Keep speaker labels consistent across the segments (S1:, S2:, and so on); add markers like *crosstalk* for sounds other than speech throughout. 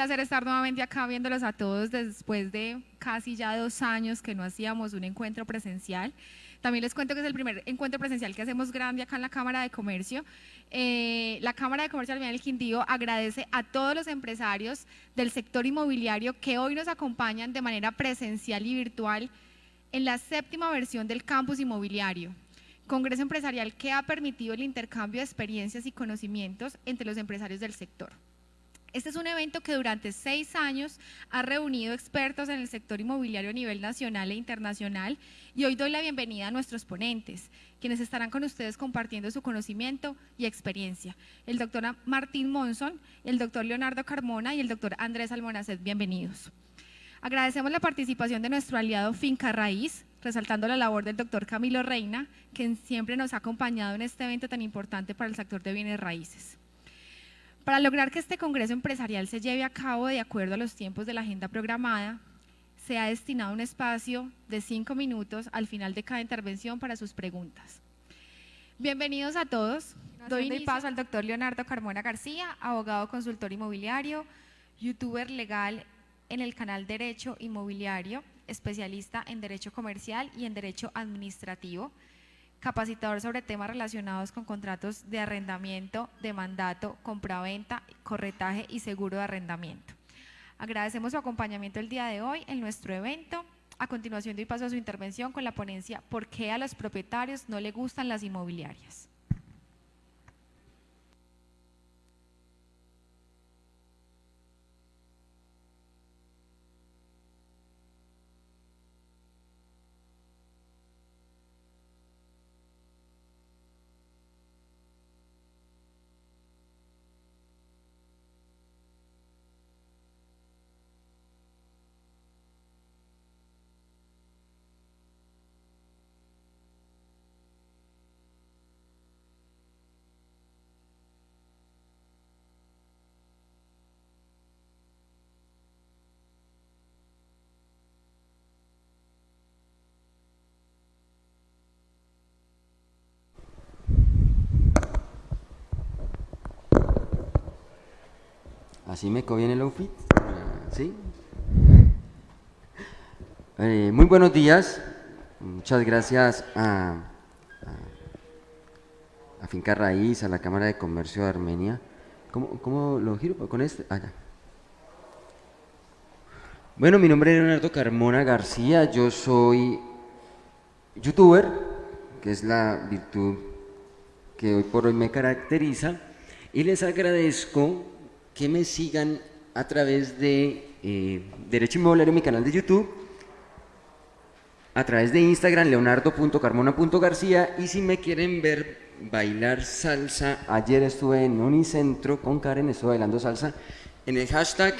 S1: placer estar nuevamente acá viéndolos a todos después de casi ya dos años que no hacíamos un encuentro presencial. También les cuento que es el primer encuentro presencial que hacemos grande acá en la Cámara de Comercio. Eh, la Cámara de Comercio del Quindío agradece a todos los empresarios del sector inmobiliario que hoy nos acompañan de manera presencial y virtual en la séptima versión del campus inmobiliario. Congreso empresarial que ha permitido el intercambio de experiencias y conocimientos entre los empresarios del sector. Este es un evento que durante seis años ha reunido expertos en el sector inmobiliario a nivel nacional e internacional y hoy doy la bienvenida a nuestros ponentes, quienes estarán con ustedes compartiendo su conocimiento y experiencia. El doctor Martín Monson, el doctor Leonardo Carmona y el doctor Andrés Almonacet, bienvenidos. Agradecemos la participación de nuestro aliado Finca Raíz, resaltando la labor del doctor Camilo Reina, quien siempre nos ha acompañado en este evento tan importante para el sector de bienes raíces. Para lograr que este Congreso Empresarial se lleve a cabo de acuerdo a los tiempos de la agenda programada, se ha destinado un espacio de cinco minutos al final de cada intervención para sus preguntas. Bienvenidos a todos. Doy paso al doctor Leonardo Carmona García, abogado consultor inmobiliario, youtuber legal en el canal Derecho Inmobiliario, especialista en Derecho Comercial y en Derecho Administrativo, capacitador sobre temas relacionados con contratos de arrendamiento, de mandato, compraventa, corretaje y seguro de arrendamiento. Agradecemos su acompañamiento el día de hoy en nuestro evento. A continuación doy paso a su intervención con la ponencia ¿Por qué a los propietarios no le gustan las inmobiliarias?
S2: Así me conviene el outfit. ¿Sí? Eh, muy buenos días. Muchas gracias a, a, Finca Raíz, a la Cámara de Comercio de Armenia. ¿Cómo, lo giro? ¿Con este? Ah, Bueno, mi nombre es Leonardo Carmona García. Yo soy youtuber, que es la virtud que hoy por hoy me caracteriza. Y les agradezco que me sigan a través de eh, Derecho Inmobiliario, mi canal de YouTube, a través de Instagram, leonardo.carmona.garcía, y si me quieren ver bailar salsa, ayer estuve en Unicentro con Karen, estuve bailando salsa, en el hashtag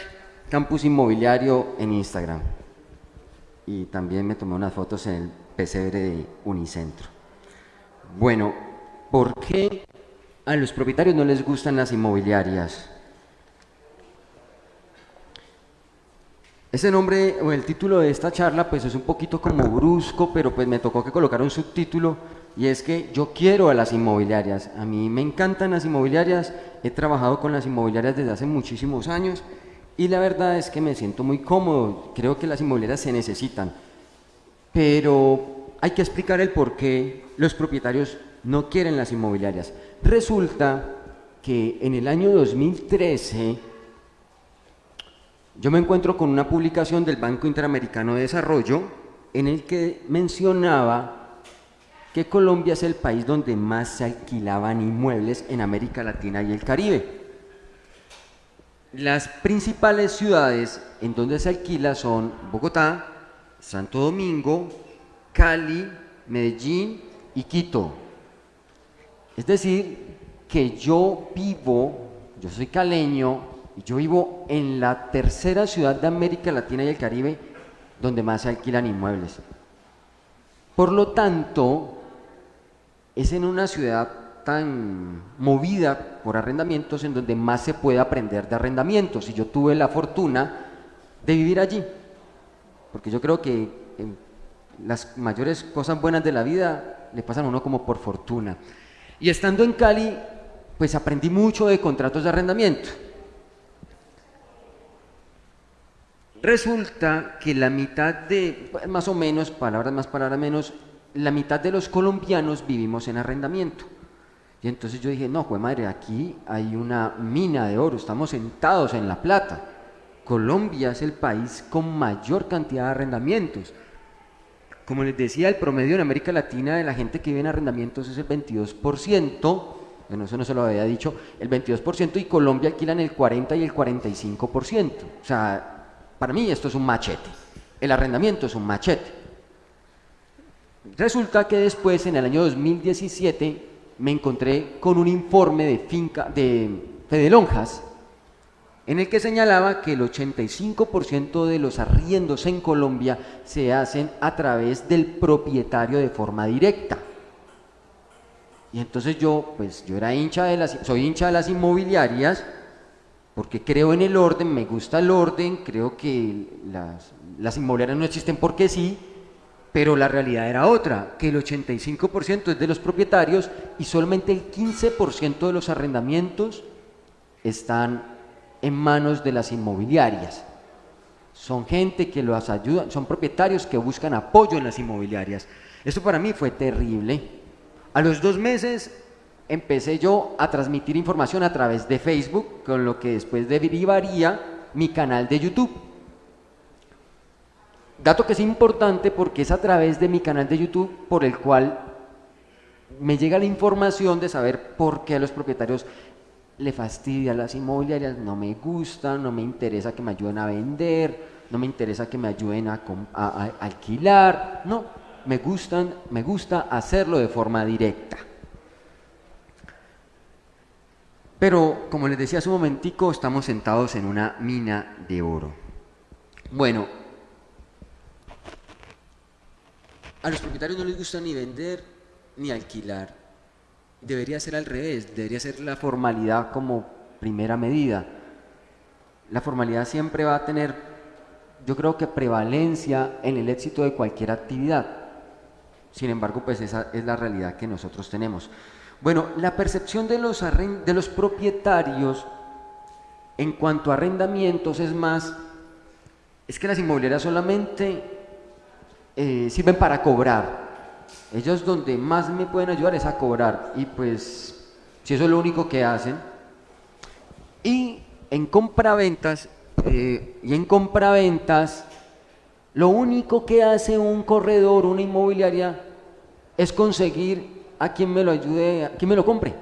S2: Campus Inmobiliario en Instagram. Y también me tomé unas fotos en el pesebre de Unicentro. Bueno, ¿por qué a los propietarios no les gustan las inmobiliarias? Ese nombre o el título de esta charla pues es un poquito como brusco, pero pues me tocó que colocar un subtítulo y es que yo quiero a las inmobiliarias. A mí me encantan las inmobiliarias, he trabajado con las inmobiliarias desde hace muchísimos años y la verdad es que me siento muy cómodo, creo que las inmobiliarias se necesitan, pero hay que explicar el por qué los propietarios no quieren las inmobiliarias. Resulta que en el año 2013 yo me encuentro con una publicación del Banco Interamericano de Desarrollo en el que mencionaba que Colombia es el país donde más se alquilaban inmuebles en América Latina y el Caribe. Las principales ciudades en donde se alquila son Bogotá, Santo Domingo, Cali, Medellín y Quito. Es decir, que yo vivo, yo soy caleño, yo vivo en la tercera ciudad de América Latina y el Caribe donde más se alquilan inmuebles. Por lo tanto, es en una ciudad tan movida por arrendamientos en donde más se puede aprender de arrendamientos. Y yo tuve la fortuna de vivir allí, porque yo creo que las mayores cosas buenas de la vida le pasan a uno como por fortuna. Y estando en Cali, pues aprendí mucho de contratos de arrendamiento Resulta que la mitad de, más o menos, palabras más, palabras menos, la mitad de los colombianos vivimos en arrendamiento. Y entonces yo dije, no, pues madre, aquí hay una mina de oro, estamos sentados en la plata. Colombia es el país con mayor cantidad de arrendamientos. Como les decía, el promedio en América Latina de la gente que vive en arrendamientos es el 22%, bueno, eso no se lo había dicho, el 22% y Colombia alquilan el 40 y el 45%. O sea, para mí esto es un machete. El arrendamiento es un machete. Resulta que después, en el año 2017, me encontré con un informe de finca de Fede Lonjas, en el que señalaba que el 85% de los arriendos en Colombia se hacen a través del propietario de forma directa. Y entonces yo, pues yo era hincha de las, soy hincha de las inmobiliarias, porque creo en el orden, me gusta el orden, creo que las, las inmobiliarias no existen porque sí, pero la realidad era otra, que el 85% es de los propietarios y solamente el 15% de los arrendamientos están en manos de las inmobiliarias. Son gente que los ayuda, son propietarios que buscan apoyo en las inmobiliarias. Esto para mí fue terrible. A los dos meses empecé yo a transmitir información a través de Facebook, con lo que después derivaría mi canal de YouTube. Dato que es importante porque es a través de mi canal de YouTube por el cual me llega la información de saber por qué a los propietarios le fastidia las inmobiliarias, no me gustan, no me interesa que me ayuden a vender, no me interesa que me ayuden a, a alquilar, no, me gustan, me gusta hacerlo de forma directa. Pero, como les decía hace un momentico, estamos sentados en una mina de oro. Bueno, a los propietarios no les gusta ni vender ni alquilar. Debería ser al revés, debería ser la formalidad como primera medida. La formalidad siempre va a tener, yo creo que prevalencia en el éxito de cualquier actividad. Sin embargo, pues esa es la realidad que nosotros tenemos. Bueno, la percepción de los, de los propietarios en cuanto a arrendamientos es más, es que las inmobiliarias solamente eh, sirven para cobrar. Ellos donde más me pueden ayudar es a cobrar y pues si eso es lo único que hacen. Y en compraventas, eh, y en compraventas, lo único que hace un corredor, una inmobiliaria, es conseguir a quien me lo ayude, a quien me lo compre.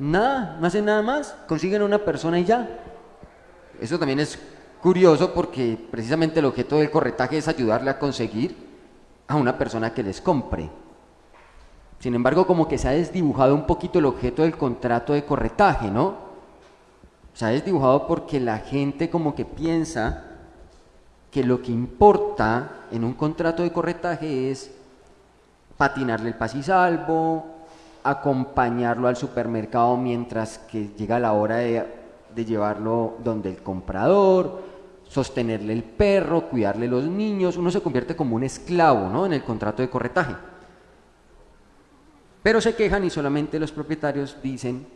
S2: Nada, no hacen nada más, consiguen una persona y ya. Eso también es curioso porque precisamente el objeto del corretaje es ayudarle a conseguir a una persona que les compre. Sin embargo, como que se ha desdibujado un poquito el objeto del contrato de corretaje, ¿no? Se ha desdibujado porque la gente como que piensa que lo que importa en un contrato de corretaje es patinarle el pas y salvo, acompañarlo al supermercado mientras que llega la hora de, de, llevarlo donde el comprador, sostenerle el perro, cuidarle los niños, uno se convierte como un esclavo ¿no? en el contrato de corretaje. Pero se quejan y solamente los propietarios dicen,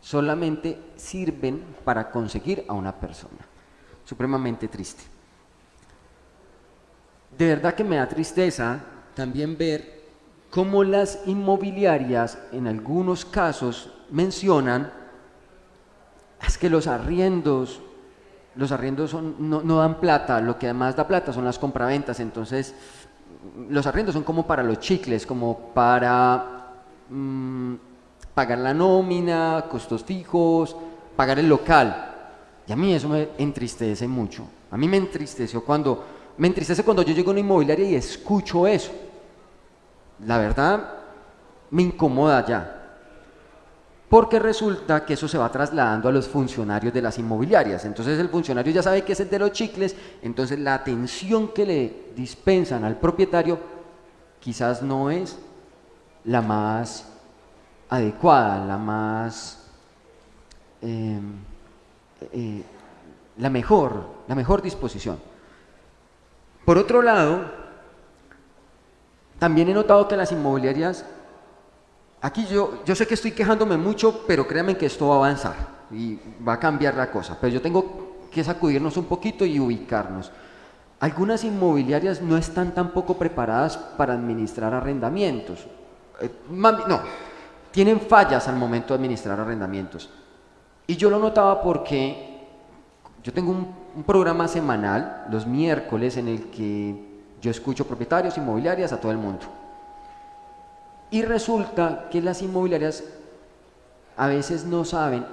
S2: solamente sirven para conseguir a una persona. Supremamente triste. De verdad que me da tristeza también ver como las inmobiliarias en algunos casos mencionan es que los arriendos los arriendos no, dan plata, lo que además da plata son las compraventas, entonces los arriendos son como para los chicles, como para mm, pagar la nómina, costos fijos, pagar el local. Y a mí eso me entristece mucho. A mí me entristeció cuando, me entristece cuando yo llego a una inmobiliaria y escucho eso la verdad me incomoda ya. Porque resulta que eso se va trasladando a los funcionarios de las inmobiliarias. Entonces el funcionario ya sabe que es el de los chicles, entonces la atención que le dispensan al propietario quizás no es la más adecuada, la más... Em, eh, la mejor, la mejor disposición. Por otro lado, también he notado que las inmobiliarias, aquí yo, yo sé que estoy quejándome mucho, pero créanme que esto va a avanzar y va a cambiar la cosa. Pero yo tengo que sacudirnos un poquito y ubicarnos. Algunas inmobiliarias no están tampoco preparadas para administrar arrendamientos. Eh, no, tienen fallas al momento de administrar arrendamientos. Y yo lo notaba porque yo tengo un, programa semanal, los miércoles, en el que yo escucho propietarios, inmobiliarias, a todo el mundo. Y resulta que las inmobiliarias a veces no saben,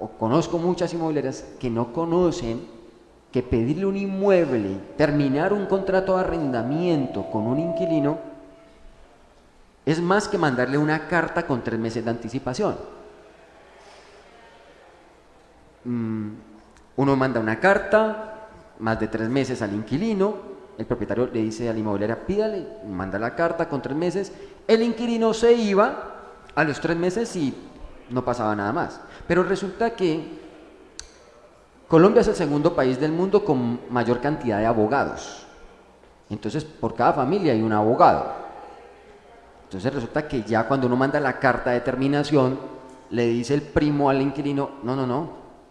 S2: o conozco muchas inmobiliarias que no conocen que pedirle un inmueble, terminar un contrato de arrendamiento con un inquilino, es más que mandarle una carta con tres meses de anticipación. Mm, uno manda una carta, más de tres meses al inquilino, el propietario le dice a la inmobiliaria, pídale, manda la carta con tres meses, el inquilino se iba a los tres meses y no pasaba nada más. Pero resulta que Colombia es el segundo país del mundo con mayor cantidad de abogados. Entonces, por cada familia hay un abogado. Entonces resulta que ya cuando uno manda la carta de terminación, le dice el primo al inquilino, no, no, no,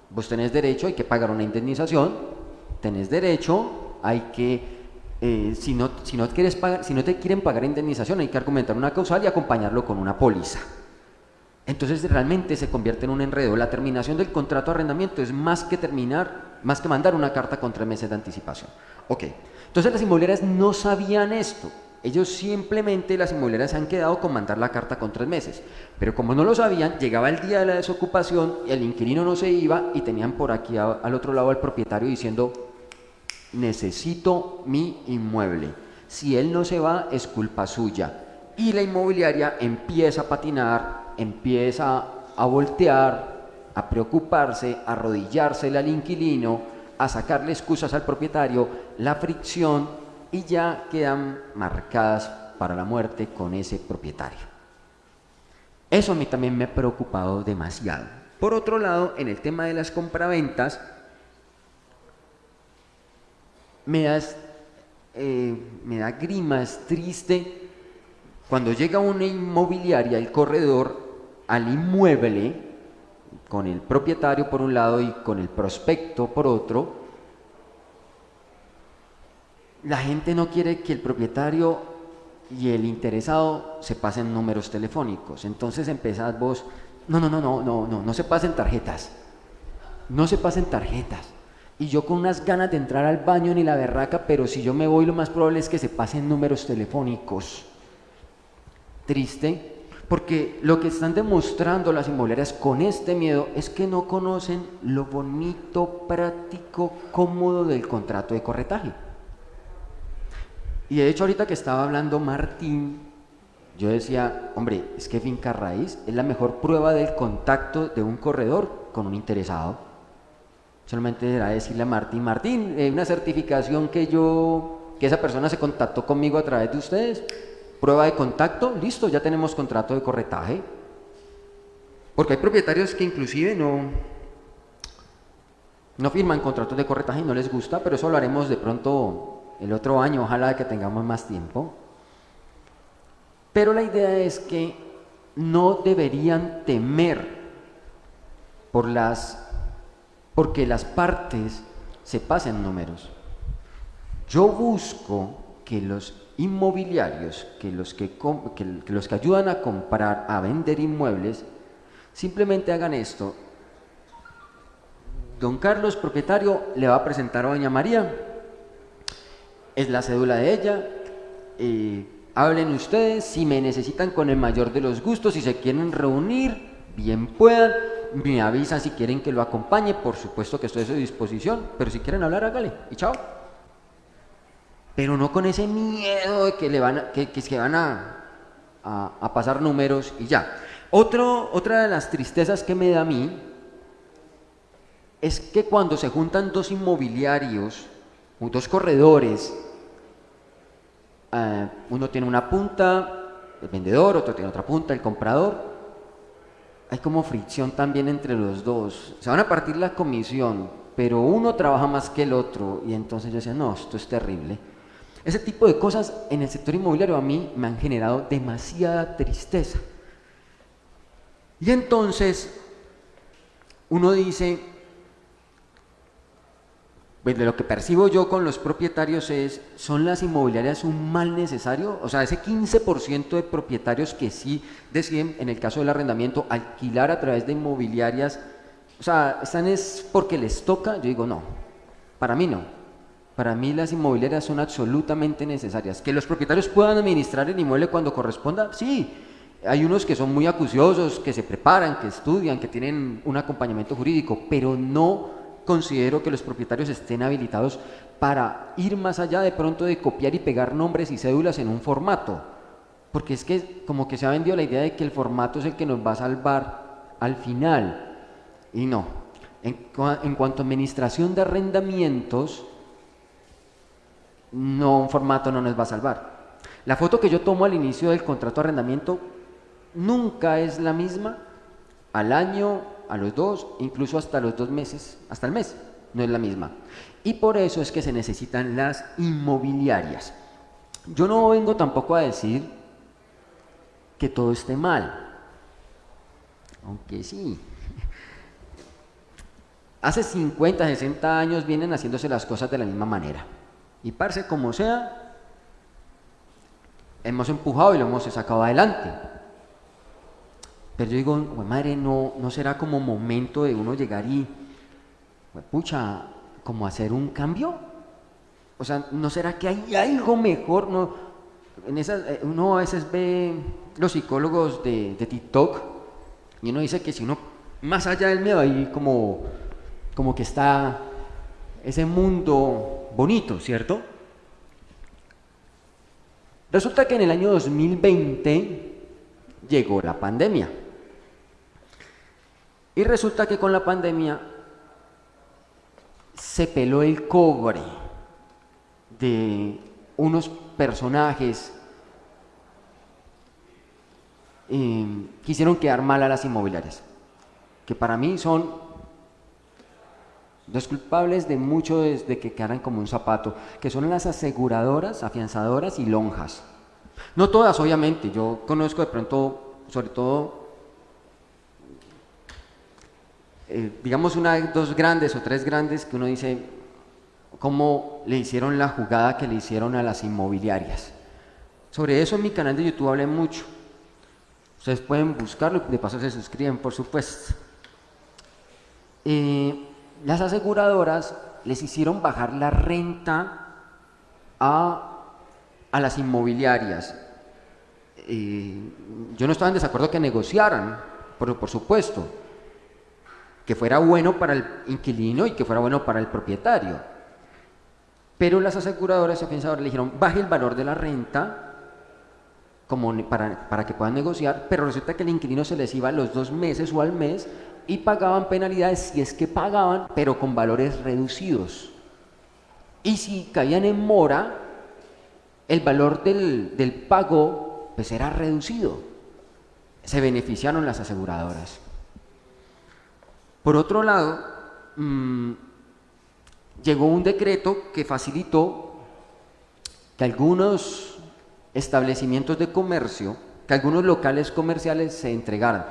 S2: vos tenés derecho, hay que pagar una indemnización, tenés derecho, hay que, eh, si, no, si, no quieres pagar, si no te quieren pagar indemnización, hay que argumentar una causal y acompañarlo con una póliza. Entonces realmente se convierte en un enredo. La terminación del contrato de arrendamiento es más que terminar, más que mandar una carta con tres meses de anticipación. Ok, entonces las inmobiliarias no sabían esto. Ellos simplemente, las inmobiliarias se han quedado con mandar la carta con tres meses. Pero como no lo sabían, llegaba el día de la desocupación, el inquilino no se iba y tenían por aquí al otro lado al propietario diciendo, necesito mi inmueble. Si él no se va, es culpa suya. Y la inmobiliaria empieza a patinar empieza a voltear, a preocuparse, a arrodillarse al inquilino, a sacarle excusas al propietario, la fricción y ya quedan marcadas para la muerte con ese propietario. Eso a mí también me ha preocupado demasiado. Por otro lado, en el tema de las compraventas, me, eh, me da grima, es triste cuando llega una inmobiliaria, el corredor, al inmueble, con el propietario por un lado y con el prospecto por otro, la gente no quiere que el propietario y el interesado se pasen números telefónicos. Entonces empezás vos, no, no, no, no, no, no, no se pasen tarjetas. No se pasen tarjetas. Y yo con unas ganas de entrar al baño ni la berraca, pero si yo me voy lo más probable es que se pasen números telefónicos triste, porque lo que están demostrando las inmobiliarias con este miedo es que no conocen lo bonito, práctico, cómodo del contrato de corretaje. Y de hecho ahorita que estaba hablando Martín, yo decía, hombre, es que finca raíz es la mejor prueba del contacto de un corredor con un interesado. Solamente era decirle a Martín, Martín, eh, una certificación que yo, que esa persona se contactó conmigo a través de ustedes, Prueba de contacto, listo, ya tenemos contrato de corretaje. Porque hay propietarios que inclusive no, no firman contratos de corretaje y no les gusta, pero eso lo haremos de pronto el otro año, ojalá que tengamos más tiempo. Pero la idea es que no deberían temer por las, porque las partes se pasen números. Yo busco que los inmobiliarios, que los que, los que ayudan a comprar, a vender inmuebles, simplemente hagan esto. Don Carlos, propietario, le va a presentar a Doña María, es la cédula de ella, eh, hablen ustedes, si me necesitan con el mayor de los gustos, si se quieren reunir, bien puedan, me avisan si quieren que lo acompañe, por supuesto que estoy a su disposición, pero si quieren hablar, hágale, y chao pero no con ese miedo de que, le van a, que, que, van a, a, pasar números y ya. Otro, otra de las tristezas que me da a mí es que cuando se juntan dos inmobiliarios, dos corredores, eh, uno tiene una punta, el vendedor, otro tiene otra punta, el comprador, hay como fricción también entre los dos. Se van a partir la comisión, pero uno trabaja más que el otro y entonces yo decía, no, esto es terrible. Ese tipo de cosas en el sector inmobiliario a mí me han generado demasiada tristeza. Y entonces uno dice, pues de lo que percibo yo con los propietarios es, ¿son las inmobiliarias un mal necesario? O sea, ese 15% de propietarios que sí deciden, en el caso del arrendamiento, alquilar a través de inmobiliarias, o sea, ¿están es porque les toca? Yo digo, no, para mí no. Para mí las inmobiliarias son absolutamente necesarias. Que los propietarios puedan administrar el inmueble cuando corresponda, sí. Hay unos que son muy acuciosos, que se preparan, que estudian, que tienen un acompañamiento jurídico, pero no considero que los propietarios estén habilitados para ir más allá de pronto de copiar y pegar nombres y cédulas en un formato. Porque es que como que se ha vendido la idea de que el formato es el que nos va a salvar al final. Y no. En, cuanto a administración de arrendamientos, no, un formato no nos va a salvar. La foto que yo tomo al inicio del contrato de arrendamiento nunca es la misma al año, a los dos, incluso hasta los dos meses, hasta el mes, no es la misma. Y por eso es que se necesitan las inmobiliarias. Yo no vengo tampoco a decir que todo esté mal, aunque sí. *laughs* Hace 50, 60 años vienen haciéndose las cosas de la misma manera. Y parce como sea, hemos empujado y lo hemos sacado adelante. Pero yo digo, madre, no, no será como momento de uno llegar y, pucha, como hacer un cambio. O sea, ¿no será que hay algo mejor? No, en esas, eh, uno a veces ve los psicólogos de, TikTok y uno dice que si uno, más allá del miedo, ahí como, como que está ese mundo bonito, ¿cierto? Resulta que en el año 2020 llegó la pandemia. Y resulta que con la pandemia se peló el cobre de unos personajes eh, quisieron quedar mal a las inmobiliarias, que para mí son los culpables de mucho de que quedaran como un zapato, que son las aseguradoras, afianzadoras y lonjas. No todas, obviamente, yo conozco de pronto, sobre todo Eh, digamos, una, dos grandes o tres grandes que uno dice, cómo le hicieron la jugada que le hicieron a las inmobiliarias. Sobre eso en mi canal de YouTube hablé mucho. Ustedes pueden buscarlo, de paso se suscriben, por supuesto. Eh, las aseguradoras les hicieron bajar la renta a, a las inmobiliarias. Eh, yo no estaba en desacuerdo que negociaran, pero por supuesto, que fuera bueno para el inquilino y que fuera bueno para el propietario. Pero las aseguradoras y afianzadoras le dijeron, baje el valor de la renta como para, para que puedan negociar, pero resulta que el inquilino se les iba a los dos meses o al mes y pagaban penalidades si es que pagaban, pero con valores reducidos. Y si caían en mora, el valor del, del pago pues era reducido. Se beneficiaron las aseguradoras. Por otro lado, mm, llegó un decreto que facilitó que algunos establecimientos de comercio, que algunos locales comerciales se entregaran.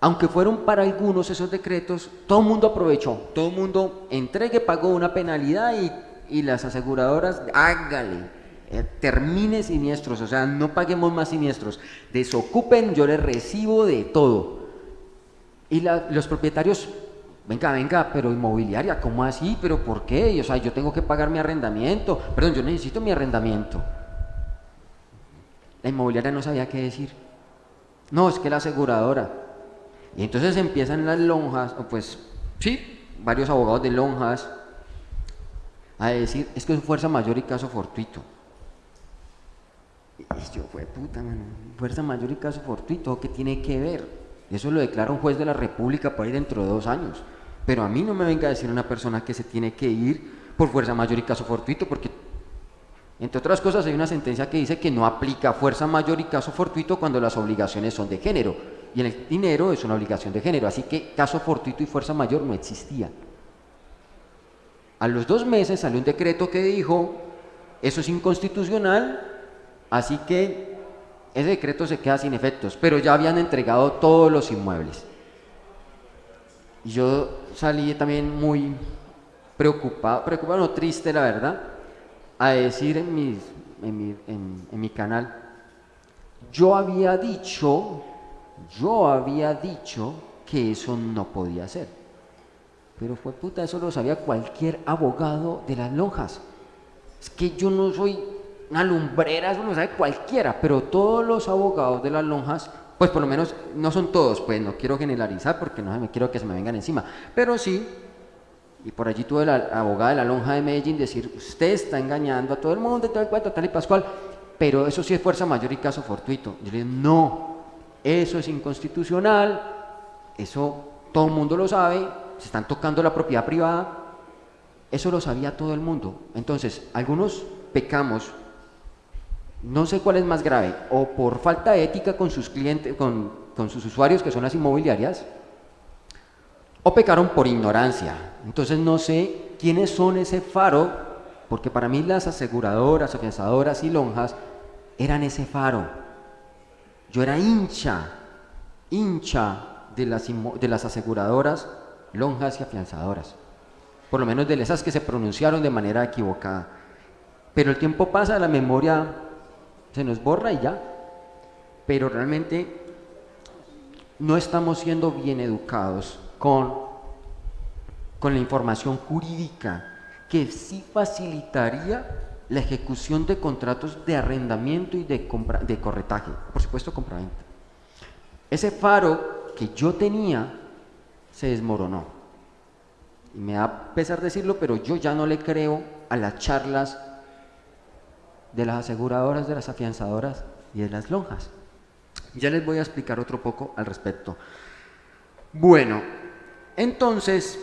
S2: Aunque fueron para algunos esos decretos, todo el mundo aprovechó, todo el mundo entregue, pagó una penalidad y, y las aseguradoras, hágale, eh, termine siniestros, o sea, no paguemos más siniestros, desocupen, yo les recibo de todo. Y los propietarios, venga, venga, pero inmobiliaria, ¿cómo así? ¿Pero por qué? O sea, yo tengo que pagar mi arrendamiento. Perdón, yo necesito mi arrendamiento. La inmobiliaria no sabía qué decir. No, es que la aseguradora. Y entonces empiezan las lonjas, pues sí, varios abogados de lonjas, a decir, es que es fuerza mayor y caso fortuito. Y yo, fue puta, mano, fuerza mayor y caso fortuito, ¿qué tiene que ver? Eso lo declara un juez de la República para ir dentro de dos años. Pero a mí no me venga a decir una persona que se tiene que ir por fuerza mayor y caso fortuito, porque entre otras cosas hay una sentencia que dice que no aplica fuerza mayor y caso fortuito cuando las obligaciones son de género. Y en el dinero es una obligación de género, así que caso fortuito y fuerza mayor no existía. A los dos meses salió un decreto que dijo, eso es inconstitucional, así que ese decreto se queda sin efectos, pero ya habían entregado todos los inmuebles. Y yo salí también muy preocupado, preocupado, no triste la verdad, a decir en, mis, en, mi, en, en mi canal, yo había dicho, yo había dicho que eso no podía ser. Pero fue puta, eso lo sabía cualquier abogado de las lonjas. Es que yo no soy una lumbrera, eso lo sabe cualquiera, pero todos los abogados de las lonjas, pues por lo menos no son todos, pues no quiero generalizar porque no me quiero que se me vengan encima, pero sí, y por allí tuve la abogada de la lonja de Medellín decir, usted está engañando a todo el mundo, todo el cuento, tal y pascual, pero eso sí es fuerza mayor y caso fortuito. Yo le digo, no, eso es inconstitucional, eso todo el mundo lo sabe, se están tocando la propiedad privada, eso lo sabía todo el mundo. Entonces, algunos pecamos, no sé cuál es más grave, o por falta ética con sus clientes, con, con sus usuarios que son las inmobiliarias, o pecaron por ignorancia. Entonces no sé quiénes son ese faro, porque para mí las aseguradoras, afianzadoras y lonjas eran ese faro. Yo era hincha, hincha de las, de las aseguradoras, lonjas y afianzadoras. Por lo menos de esas que se pronunciaron de manera equivocada. Pero el tiempo pasa, la memoria se nos borra y ya. Pero realmente no estamos siendo bien educados con, con la información jurídica que sí facilitaría la ejecución de contratos de arrendamiento y de, compra, de corretaje, por supuesto compraventa. Ese faro que yo tenía se desmoronó. Y me da pesar decirlo, pero yo ya no le creo a las charlas de las aseguradoras, de las afianzadoras y de las lonjas. Ya les voy a explicar otro poco al respecto. Bueno, entonces,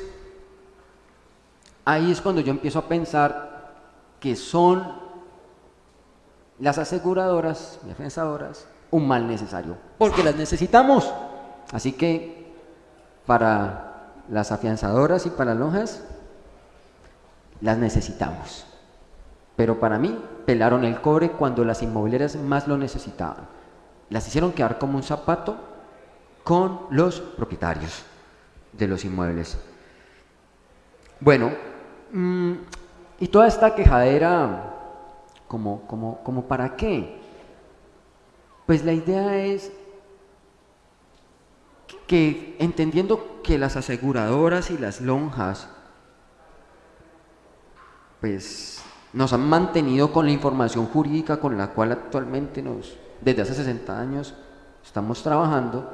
S2: ahí es cuando yo empiezo a pensar que son las aseguradoras y afianzadoras un mal necesario, porque las necesitamos. Así que para las afianzadoras y para lonjas, las necesitamos. Pero para mí, pelaron el cobre cuando las inmobiliarias más lo necesitaban. Las hicieron quedar como un zapato con los propietarios de los inmuebles. Bueno, mmm, y toda esta quejadera, como, como, como para qué? Pues la idea es que entendiendo que las aseguradoras y las lonjas pues nos han mantenido con la información jurídica con la cual actualmente nos, desde hace 60 años estamos trabajando,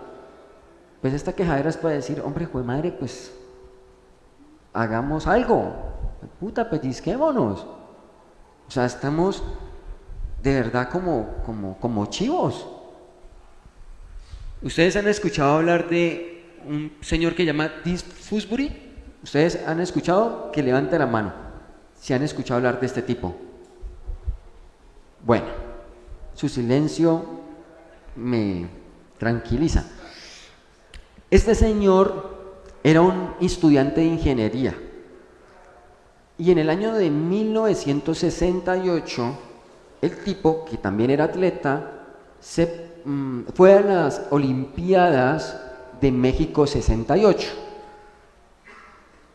S2: pues esta quejadera es para decir, hombre, juez madre, pues hagamos algo, puta, pellizquémonos. O sea, estamos de verdad como, como, como chivos. ¿Ustedes han escuchado hablar de un señor que llama Dis Fusbury? ¿Ustedes han escuchado? Que levante la mano. Si han escuchado hablar de este tipo. Bueno, su silencio me tranquiliza. Este señor era un estudiante de ingeniería y en el año de 1968, el tipo, que también era atleta, se, mm, fue a las Olimpiadas de México 68.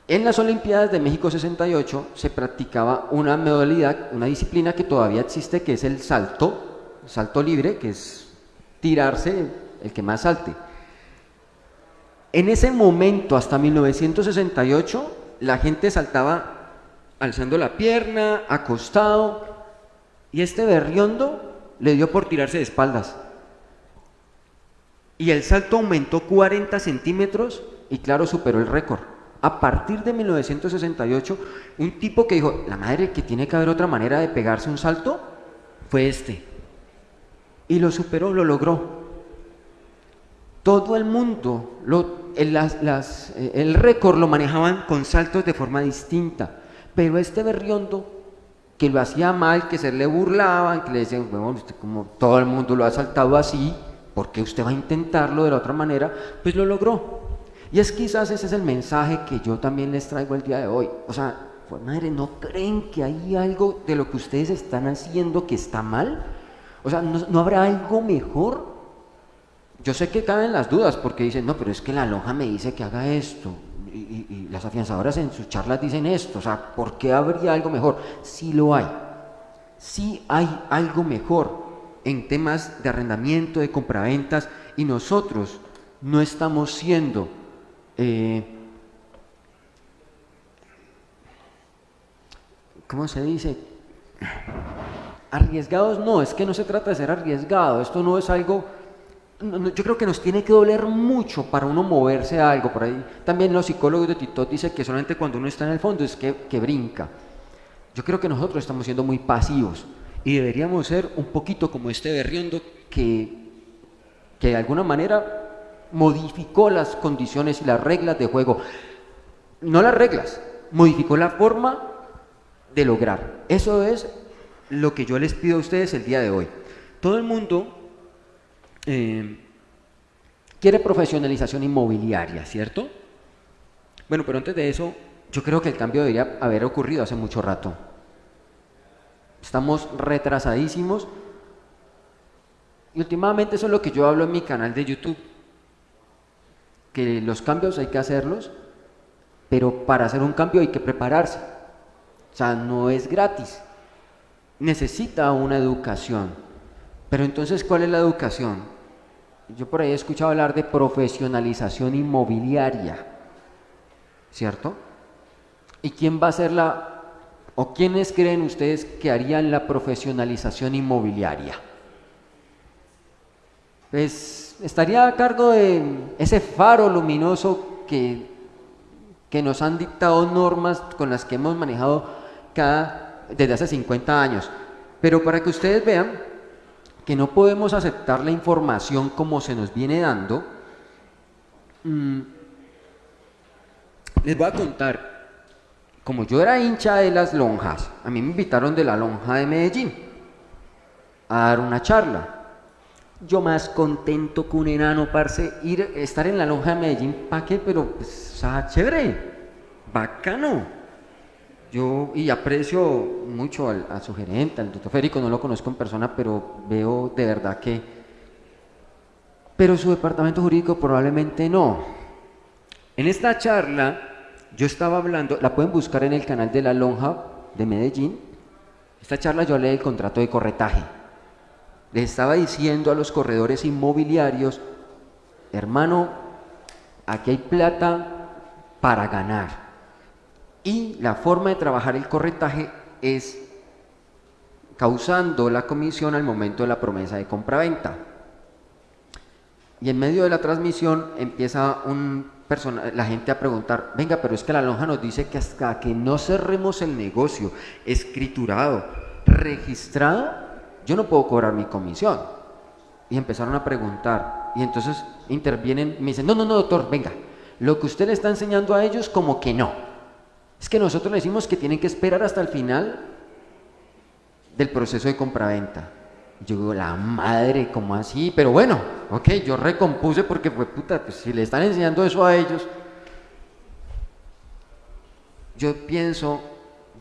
S2: En las Olimpiadas de México 68 se practicaba una modalidad, una disciplina que todavía existe, que es el salto, salto libre, que es tirarse el que más salte. En ese momento, hasta 1968, la gente saltaba alzando la pierna, acostado, y este berriondo le dio por tirarse de espaldas. Y el salto aumentó 40 centímetros y claro, superó el récord. A partir de 1968, un tipo que dijo, la madre que tiene que haber otra manera de pegarse un salto, fue este. Y lo superó, lo logró. Todo el mundo, lo, el, las, el récord lo manejaban con saltos de forma distinta. Pero este berriondo, que lo hacía mal, que se le burlaban, que le decían, bueno, como todo el mundo lo ha saltado así, ¿por qué usted va a intentarlo de la otra manera? Pues lo logró. Y es quizás ese es el mensaje que yo también les traigo el día de hoy. O sea, pues madre, ¿no creen que hay algo de lo que ustedes están haciendo que está mal? O sea, ¿no, ¿no habrá algo mejor? Yo sé que caben las dudas porque dicen, no, pero es que la lonja me dice que haga esto. Y, y, las afianzadoras en sus charlas dicen esto, o sea, ¿por qué habría algo mejor? Sí lo hay, sí hay algo mejor en temas de arrendamiento, de compraventas, y nosotros no estamos siendo eh, ¿cómo se dice? Arriesgados no, es que no se trata de ser arriesgado, esto no es algo, yo creo que nos tiene que doler mucho para uno moverse a algo, por ahí también los psicólogos de TikTok dicen que solamente cuando uno está en el fondo es que, que brinca. Yo creo que nosotros estamos siendo muy pasivos y deberíamos ser un poquito como este berriondo que, que de alguna manera modificó las condiciones y las reglas de juego. No las reglas, modificó la forma de lograr. Eso es lo que yo les pido a ustedes el día de hoy. Todo el mundo eh, quiere profesionalización inmobiliaria, ¿cierto? Bueno, pero antes de eso, yo creo que el cambio debería haber ocurrido hace mucho rato. Estamos retrasadísimos. Y últimamente eso es lo que yo hablo en mi canal de YouTube. Que los cambios hay que hacerlos, pero para hacer un cambio hay que prepararse. O sea, no es gratis. Necesita una educación. Pero entonces, ¿cuál es la educación? Yo por ahí he escuchado hablar de profesionalización inmobiliaria. ¿Cierto? ¿Y quién va a ser la ¿O quiénes creen ustedes que harían la profesionalización inmobiliaria? Pues estaría a cargo de ese faro luminoso que, que nos han dictado normas con las que hemos manejado cada, desde hace 50 años. Pero para que ustedes vean que no podemos aceptar la información como se nos viene dando, mm, les voy a contar como yo era hincha de las lonjas, a mí me invitaron de la lonja de Medellín a dar una charla. Yo más contento que un enano, parce, ir, estar en la lonja de Medellín, ¿para qué? Pero, pues, chévere, bacano. Yo, y aprecio mucho a su gerente, al doctor Férico, no lo conozco en persona, pero veo de verdad que... Pero su departamento jurídico probablemente no. En esta charla yo estaba hablando, la pueden buscar en el canal de la Lonja de Medellín. Esta charla yo hablé del contrato de corretaje. Les estaba diciendo a los corredores inmobiliarios, hermano, aquí hay plata para ganar. Y la forma de trabajar el corretaje es causando la comisión al momento de la promesa de compraventa. Y en medio de la transmisión empieza un la gente a preguntar, venga, pero es que la lonja nos dice que hasta que no cerremos el negocio escriturado, registrado, yo no puedo cobrar mi comisión. Y empezaron a preguntar, y entonces intervienen me dicen, no, no, no, doctor, venga, lo que usted le está enseñando a ellos como que no. Es que nosotros le decimos que tienen que esperar hasta el final del proceso de compraventa. Yo digo, la madre, ¿cómo así? Pero bueno, ok, yo recompuse porque fue puta, pues si le están enseñando eso a ellos. Yo pienso,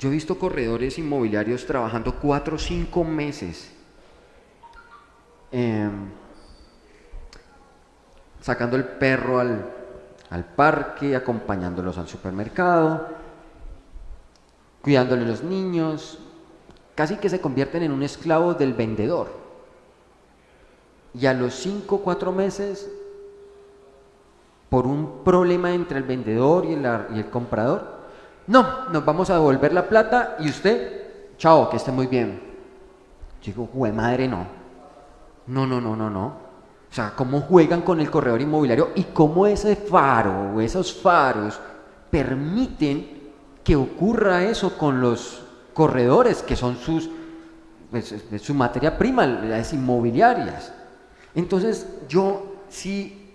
S2: yo he visto corredores inmobiliarios trabajando cuatro o cinco meses. Em, sacando el perro al, al parque, acompañándolos al supermercado, cuidándole a los niños, casi que se convierten en un esclavo del vendedor. Y a los 5 o 4 meses, por un problema entre el vendedor y el, y el comprador, no, nos vamos a devolver la plata y usted, chao, que esté muy bien. Digo, jue madre, no. No, no, no, no, no. O sea, cómo juegan con el corredor inmobiliario y cómo ese faro o esos faros permiten que ocurra eso con los corredores, que son sus, pues, su materia prima, las inmobiliarias. Entonces yo sí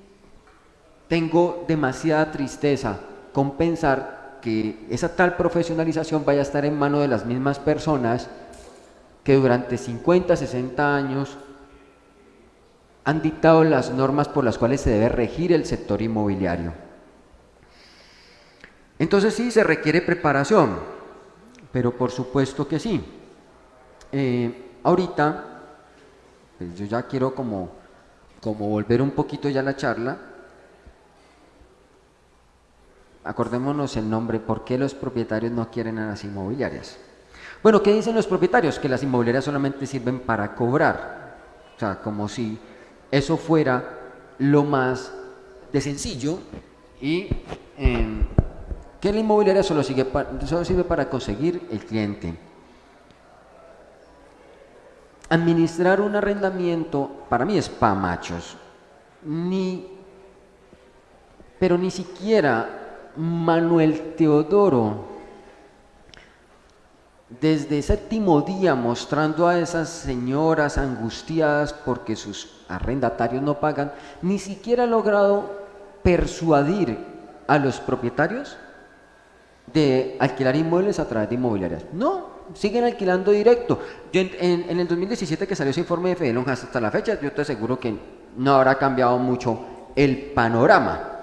S2: tengo demasiada tristeza con pensar que esa tal profesionalización vaya a estar en manos de las mismas personas que durante 50, 60 años han dictado las normas por las cuales se debe regir el sector inmobiliario. Entonces sí se requiere preparación, pero por supuesto que sí. Eh, ahorita, pues yo ya quiero como, como volver un poquito ya a la charla. Acordémonos el nombre, ¿por qué los propietarios no quieren a las inmobiliarias? Bueno, ¿qué dicen los propietarios? Que las inmobiliarias solamente sirven para cobrar. O sea, como si eso fuera lo más de sencillo y em, que la inmobiliaria solo, solo sirve para conseguir el cliente. Administrar un arrendamiento para mí es pa' machos. Ni, pero ni siquiera Manuel Teodoro desde séptimo día mostrando a esas señoras angustiadas porque sus arrendatarios no pagan, ni siquiera ha logrado persuadir a los propietarios de alquilar inmuebles a través de inmobiliarias. No, siguen alquilando directo. en, el 2017 que salió ese informe de Fede hasta la fecha, yo te aseguro que no habrá cambiado mucho el panorama.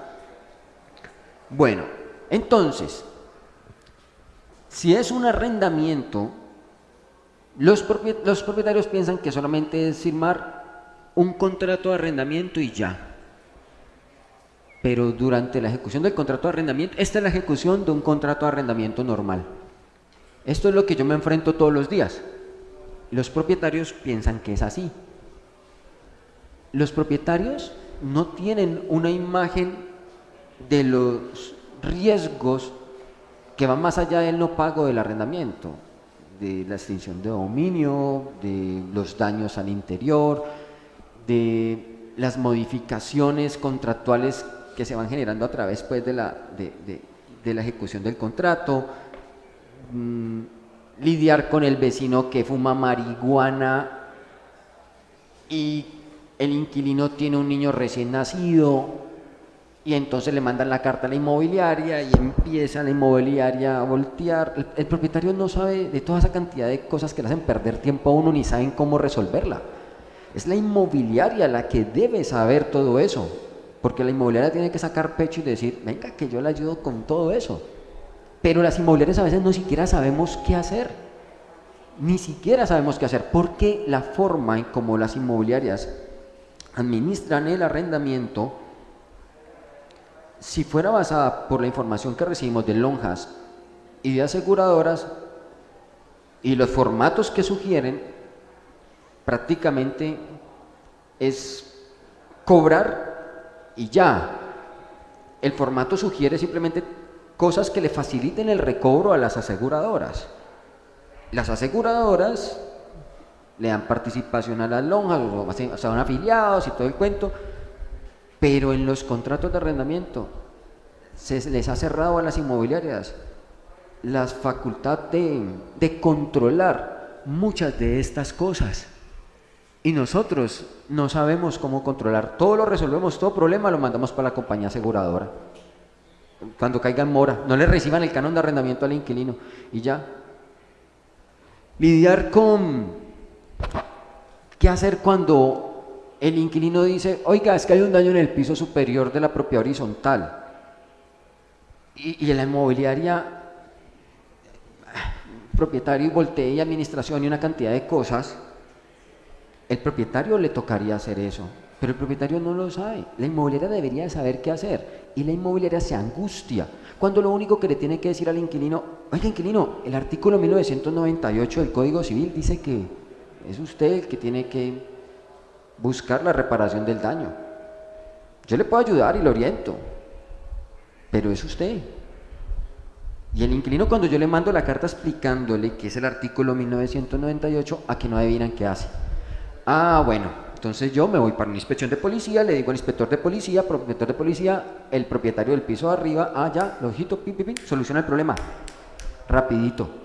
S2: Bueno, entonces, si es un arrendamiento, los, propietarios piensan que solamente es firmar un contrato de arrendamiento y ya pero durante la ejecución del contrato de arrendamiento, esta es la ejecución de un contrato de arrendamiento normal. Esto es lo que yo me enfrento todos los días. Los propietarios piensan que es así. Los propietarios no tienen una imagen de los riesgos que van más allá del no pago del arrendamiento, de la extinción de dominio, de los daños al interior, de las modificaciones contractuales que se van generando a través pues, de, la, de, la ejecución del contrato, mm, lidiar con el vecino que fuma marihuana y el inquilino tiene un niño recién nacido y entonces le mandan la carta a la inmobiliaria y empieza la inmobiliaria a voltear. El, el, propietario no sabe de toda esa cantidad de cosas que le hacen perder tiempo a uno ni saben cómo resolverla. Es la inmobiliaria la que debe saber todo eso. Porque la inmobiliaria tiene que sacar pecho y decir, venga, que yo le ayudo con todo eso. Pero las inmobiliarias a veces no siquiera sabemos qué hacer. Ni siquiera sabemos qué hacer. Porque la forma en como las inmobiliarias administran el arrendamiento, si fuera basada por la información que recibimos de lonjas y de aseguradoras y los formatos que sugieren, prácticamente es cobrar y ya. El formato sugiere simplemente cosas que le faciliten el recobro a las aseguradoras. Las aseguradoras le dan participación a las lonjas, o son afiliados y todo el cuento, pero en los contratos de arrendamiento se les ha cerrado a las inmobiliarias la facultad de, de controlar muchas de estas cosas. Y nosotros no sabemos cómo controlar. Todo lo resolvemos, todo problema lo mandamos para la compañía aseguradora. Cuando caiga en mora, no le reciban el canon de arrendamiento al inquilino y ya. Lidiar con qué hacer cuando el inquilino dice, oiga, es que hay un daño en el piso superior de la propiedad horizontal. Y, y la inmobiliaria, propietario y voltee y administración y una cantidad de cosas el propietario le tocaría hacer eso, pero el propietario no lo sabe. La inmobiliaria debería saber qué hacer y la inmobiliaria se angustia cuando lo único que le tiene que decir al inquilino, oiga inquilino, el artículo 1998 del Código Civil dice que es usted el que tiene que buscar la reparación del daño. Yo le puedo ayudar y lo oriento, pero es usted. Y el inquilino cuando yo le mando la carta explicándole que es el artículo 1998, a que no adivinan qué hace Ah, bueno, entonces yo me voy para una inspección de policía, le digo al inspector de policía, inspector de policía, el propietario del piso de arriba, ah, ya, lo ojito, pim, pim, soluciona el problema. Rapidito.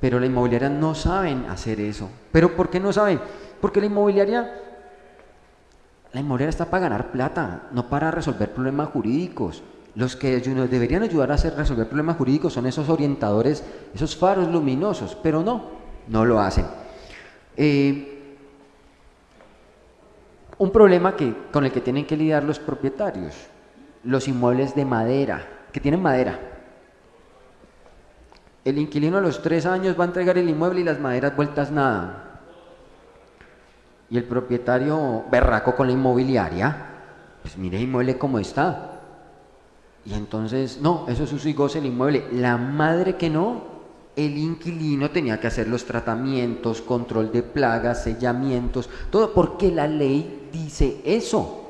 S2: Pero la inmobiliaria no saben hacer eso. ¿Pero por qué no saben? Porque la inmobiliaria, la inmobiliaria está para ganar plata, no para resolver problemas jurídicos. Los que nos deberían ayudar a hacer, resolver problemas jurídicos son esos orientadores, esos faros luminosos, pero no, no lo hacen. Eh, un problema que, con el que tienen que lidiar los propietarios, los inmuebles de madera, que tienen madera. El inquilino a los tres años va a entregar el inmueble y las maderas vueltas nada. Y el propietario berraco con la inmobiliaria, pues mire inmueble cómo está. Y entonces, no, eso es uso y goce del inmueble. La madre que no, el inquilino tenía que hacer los tratamientos, control de plagas, sellamientos, todo porque la ley dice eso.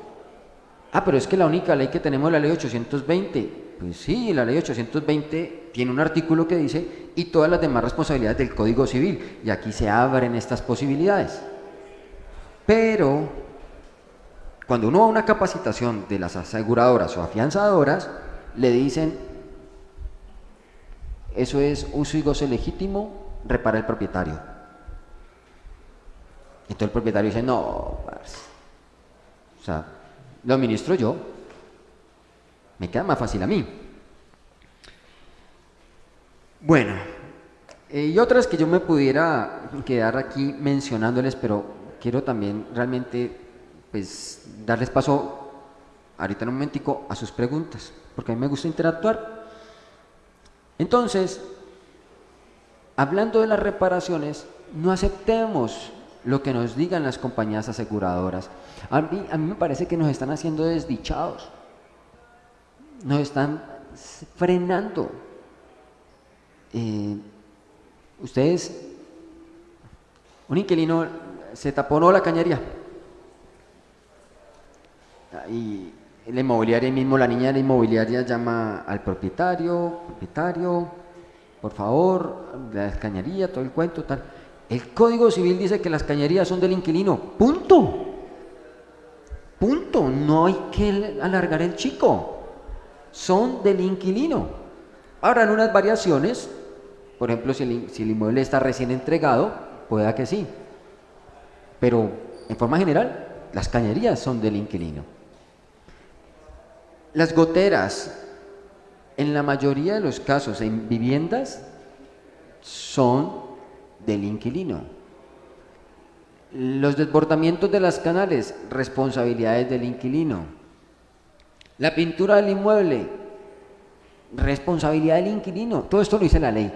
S2: Ah, pero es que la única ley que tenemos es la ley 820. Pues sí, la ley 820 tiene un artículo que dice y todas las demás responsabilidades del Código Civil. Y aquí se abren estas posibilidades. Pero cuando uno va a una capacitación de las aseguradoras o afianzadoras, le dicen, eso es uso y goce legítimo, repara el propietario. Entonces el propietario dice, no, o sea, lo administro yo, me queda más fácil a mí. Bueno, eh, y otras que yo me pudiera quedar aquí mencionándoles, pero quiero también realmente pues darles paso ahorita en un momentico a sus preguntas, porque a mí me gusta interactuar. Entonces, hablando de las reparaciones, no aceptemos lo que nos digan las compañías aseguradoras. A mí, a mí me parece que nos están haciendo desdichados, nos están frenando. Eh, ustedes, un inquilino se taponó la cañería y la inmobiliaria mismo, la niña de la inmobiliaria llama al propietario, propietario, por favor, la cañería, todo el cuento, tal. El Código Civil dice que las cañerías son del inquilino, punto. Punto, no hay que alargar el chico. Son del inquilino. Habrán unas variaciones, por ejemplo, si el, inmueble está recién entregado, pueda que sí. Pero en forma general, las cañerías son del inquilino. Las goteras, en la mayoría de los casos en viviendas, son del inquilino. Los desbordamientos de las canales, responsabilidades del inquilino. La pintura del inmueble, responsabilidad del inquilino. Todo esto lo dice la ley.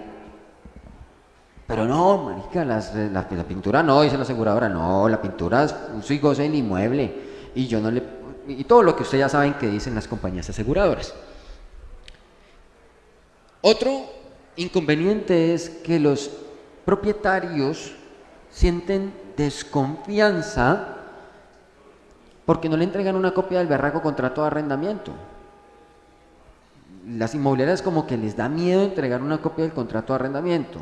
S2: Pero no, marica, la, pintura no, dice la aseguradora, no, la pintura es un goce del inmueble. Y yo no le y todo lo que ustedes ya saben que dicen las compañías aseguradoras. Otro inconveniente es que los propietarios sienten desconfianza porque no le entregan una copia del berraco contrato de arrendamiento. Las inmobiliarias como que les da miedo entregar una copia del contrato de arrendamiento.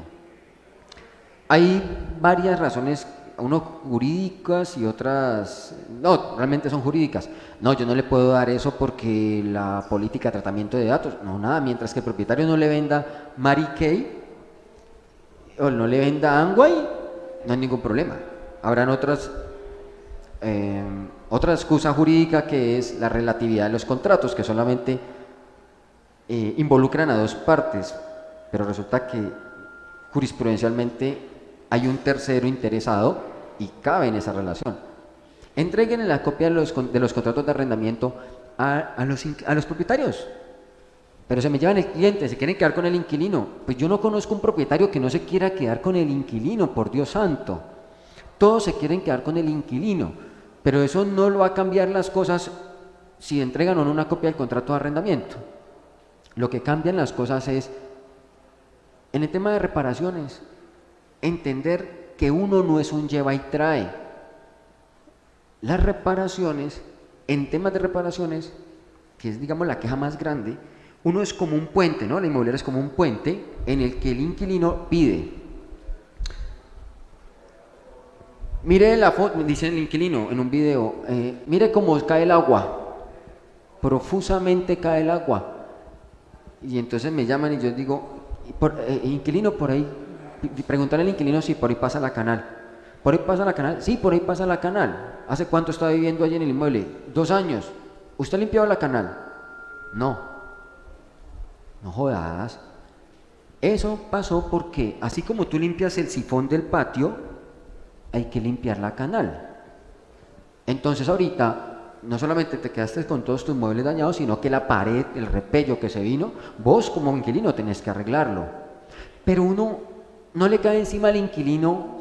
S2: Hay varias razones unos jurídicas y otras, no, realmente son jurídicas. No, yo no le puedo dar eso porque la política de tratamiento de datos, no, nada, mientras que el propietario no le venda Mary Kay o no le venda Angway, no hay ningún problema. Habrán otras, eh, otra excusa jurídica que es la relatividad de los contratos, que solamente eh, involucran a dos partes, pero resulta que jurisprudencialmente hay un tercero interesado y cabe en esa relación. Entreguen la copia de los, de contratos de arrendamiento a, los, a los propietarios. Pero se me llevan el cliente, se quieren quedar con el inquilino. Pues yo no conozco un propietario que no se quiera quedar con el inquilino, por Dios santo. Todos se quieren quedar con el inquilino. Pero eso no lo va a cambiar las cosas si entregan o no una copia del contrato de arrendamiento. Lo que cambian las cosas es, en el tema de reparaciones, entender que uno no es un lleva y trae. Las reparaciones, en temas de reparaciones, que es digamos la queja más grande, uno es como un puente, ¿no? La inmobiliaria es como un puente en el que el inquilino pide. Mire la foto, dice el inquilino en un video, eh, mire cómo cae el agua, profusamente cae el agua. Y entonces me llaman y yo digo, por, eh, inquilino por ahí preguntarle al inquilino si por ahí pasa la canal. ¿Por ahí pasa la canal? Sí, por ahí pasa la canal. ¿Hace cuánto está viviendo allí en el inmueble? Dos años. ¿Usted ha limpiado la canal? No. No jodas. Eso pasó porque, así como tú limpias el sifón del patio, hay que limpiar la canal. Entonces ahorita no solamente te quedaste con todos tus muebles dañados, sino que la pared, el repello que se vino, vos como inquilino tenés que arreglarlo. Pero uno no le cae encima al inquilino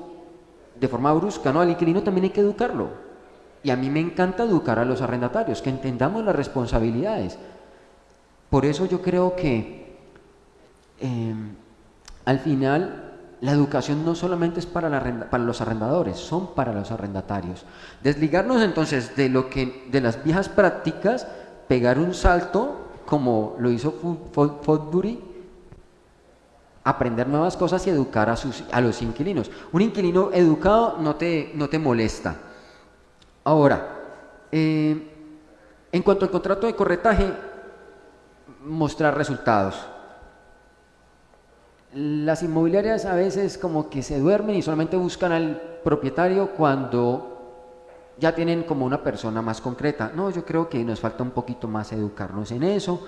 S2: de forma brusca, no, al inquilino también hay que educarlo. Y a mí me encanta educar a los arrendatarios, que entendamos las responsabilidades. Por eso yo creo que em, al final la educación no solamente es para, para, los arrendadores, son para los arrendatarios. Desligarnos entonces de, lo que, de las viejas prácticas, pegar un salto, como lo hizo Fodbury, aprender nuevas cosas y educar a, sus, a los inquilinos. Un inquilino educado no te, no te molesta. Ahora, eh, en cuanto al contrato de corretaje, mostrar resultados. Las inmobiliarias a veces como que se duermen y solamente buscan al propietario cuando ya tienen como una persona más concreta. No, yo creo que nos falta un poquito más educarnos en eso.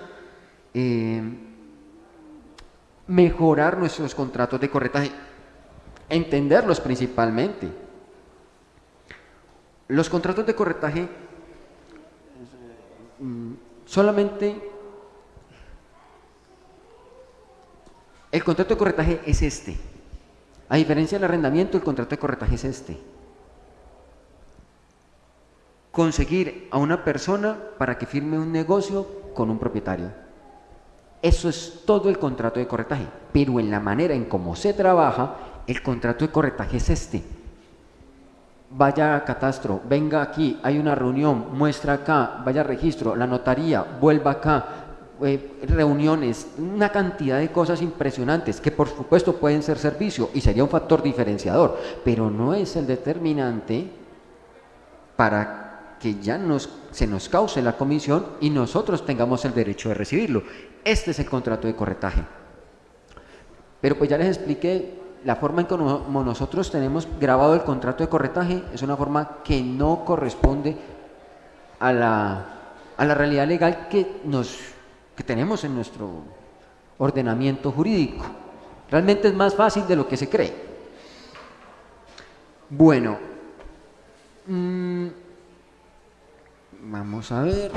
S2: Eh, mejorar nuestros contratos de corretaje, entenderlos principalmente. Los contratos de corretaje mm, solamente El contrato de corretaje es este. A diferencia del arrendamiento, el contrato de corretaje es este. Conseguir a una persona para que firme un negocio con un propietario. Eso es todo el contrato de corretaje. Pero en la manera en cómo se trabaja, el contrato de corretaje es este. Vaya a catastro, venga aquí, hay una reunión, muestra acá, vaya a registro, la notaría, vuelva acá, eh, reuniones, una cantidad de cosas impresionantes que por supuesto pueden ser servicio y sería un factor diferenciador, pero no es el determinante para que ya nos, se nos cause la comisión y nosotros tengamos el derecho de recibirlo. Este es el contrato de corretaje. Pero pues ya les expliqué la forma en que nosotros tenemos grabado el contrato de corretaje es una forma que no corresponde a la, a la realidad legal que nos tenemos en nuestro ordenamiento jurídico. Realmente es más fácil de lo que se cree. Bueno, mm, vamos a ver.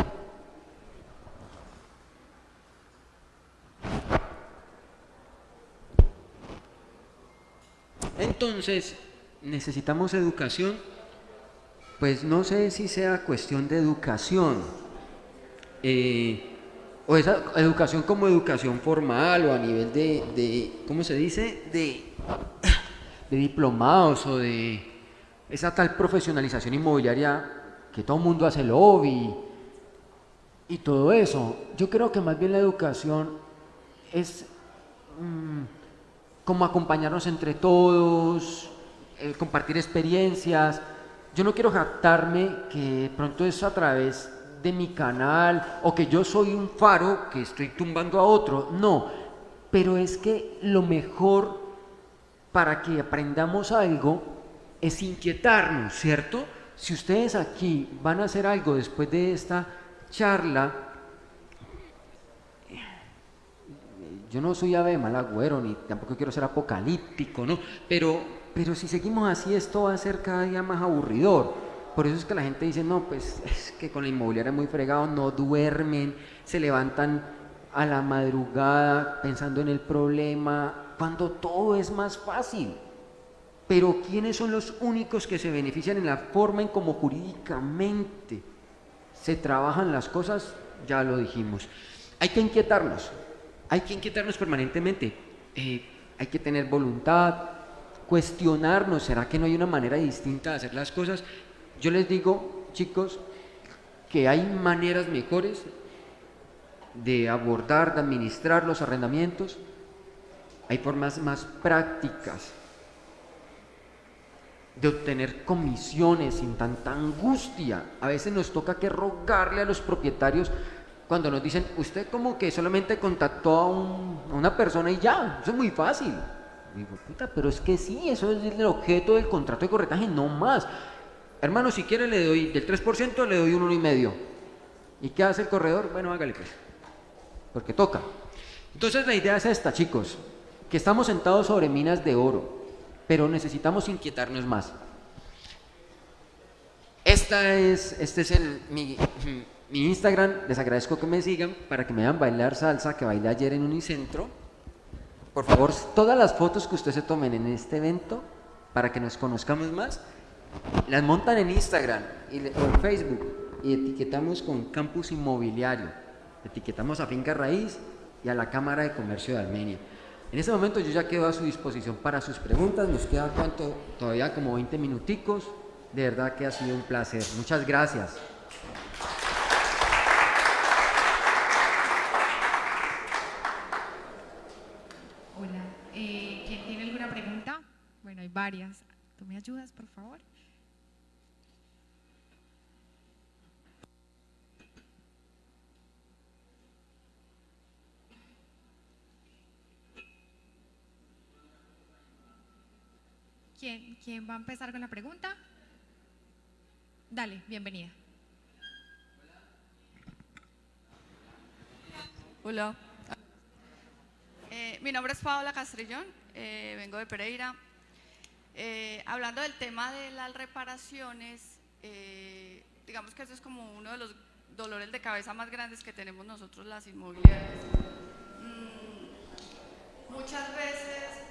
S2: Entonces, necesitamos educación. Pues no sé si sea cuestión de educación. Eh, o esa educación como educación formal o a nivel de, de ¿cómo se dice? De, de diplomados o de esa tal profesionalización inmobiliaria que todo el mundo hace lobby y todo eso. Yo creo que más bien la educación es mm, como acompañarnos entre todos, compartir experiencias. Yo no quiero jactarme que pronto es a través de mi canal o que yo soy un faro que estoy tumbando a otro. No, pero es que lo mejor para que aprendamos algo es inquietarnos, ¿cierto? Si ustedes aquí van a hacer algo después de esta charla, yo no soy ave mal agüero, ni tampoco quiero ser apocalíptico, ¿no? Pero, pero si seguimos así, esto va a ser cada día más aburridor. Por eso es que la gente dice, no, pues *laughs* es que con la inmobiliaria muy fregado, no duermen, se levantan a la madrugada pensando en el problema, cuando todo es más fácil. Pero ¿quiénes son los únicos que se benefician en la forma en cómo jurídicamente se trabajan las cosas? Ya lo dijimos. Hay que inquietarnos, hay que inquietarnos permanentemente. Eh, hay que tener voluntad, cuestionarnos, ¿será que no hay una manera distinta de hacer las cosas? Yo les digo, chicos, que hay maneras mejores de abordar, de administrar los arrendamientos, hay formas más prácticas de obtener comisiones sin tanta angustia. A veces nos toca que rogarle a los propietarios cuando nos dicen, usted como que solamente contactó a, una persona y ya, eso es muy fácil. digo, puta, pero es que sí, eso es el objeto del contrato de corretaje, no más. Hermano, si quiere le doy del 3%, le doy un 1,5%. ¿Y qué hace el corredor? Bueno, hágale pues. Porque toca. Entonces la idea es esta, chicos. Que estamos sentados sobre minas de oro, pero necesitamos inquietarnos más. Esta es, este es el, mi, *clears throat* mi Instagram. Les agradezco que me sigan para que me vean bailar salsa que bailé ayer en Unicentro. Por favor, todas las fotos que ustedes se tomen en este evento para que nos conozcamos más las montan en Instagram y, o en Facebook y etiquetamos con Campus Inmobiliario Etiquetamos a Finca Raíz y a la Cámara de Comercio de Armenia. En este momento yo ya quedo a su disposición para sus preguntas. Nos queda cuánto, todavía como 20 minuticos. De verdad que ha sido un placer. Muchas gracias.
S1: Hola, eh, ¿quién tiene alguna pregunta? Bueno, hay varias. ¿Tú me ayudas, por favor? ¿Quién, ¿Quién va a empezar con la pregunta? Dale, bienvenida.
S3: Hola. Eh, mi nombre es Paola Castrillón, eh, vengo de Pereira. Eh, hablando del tema de las reparaciones, eh, digamos que eso es como uno de los dolores de cabeza más grandes que tenemos nosotros las inmobiliarias. Mm, muchas veces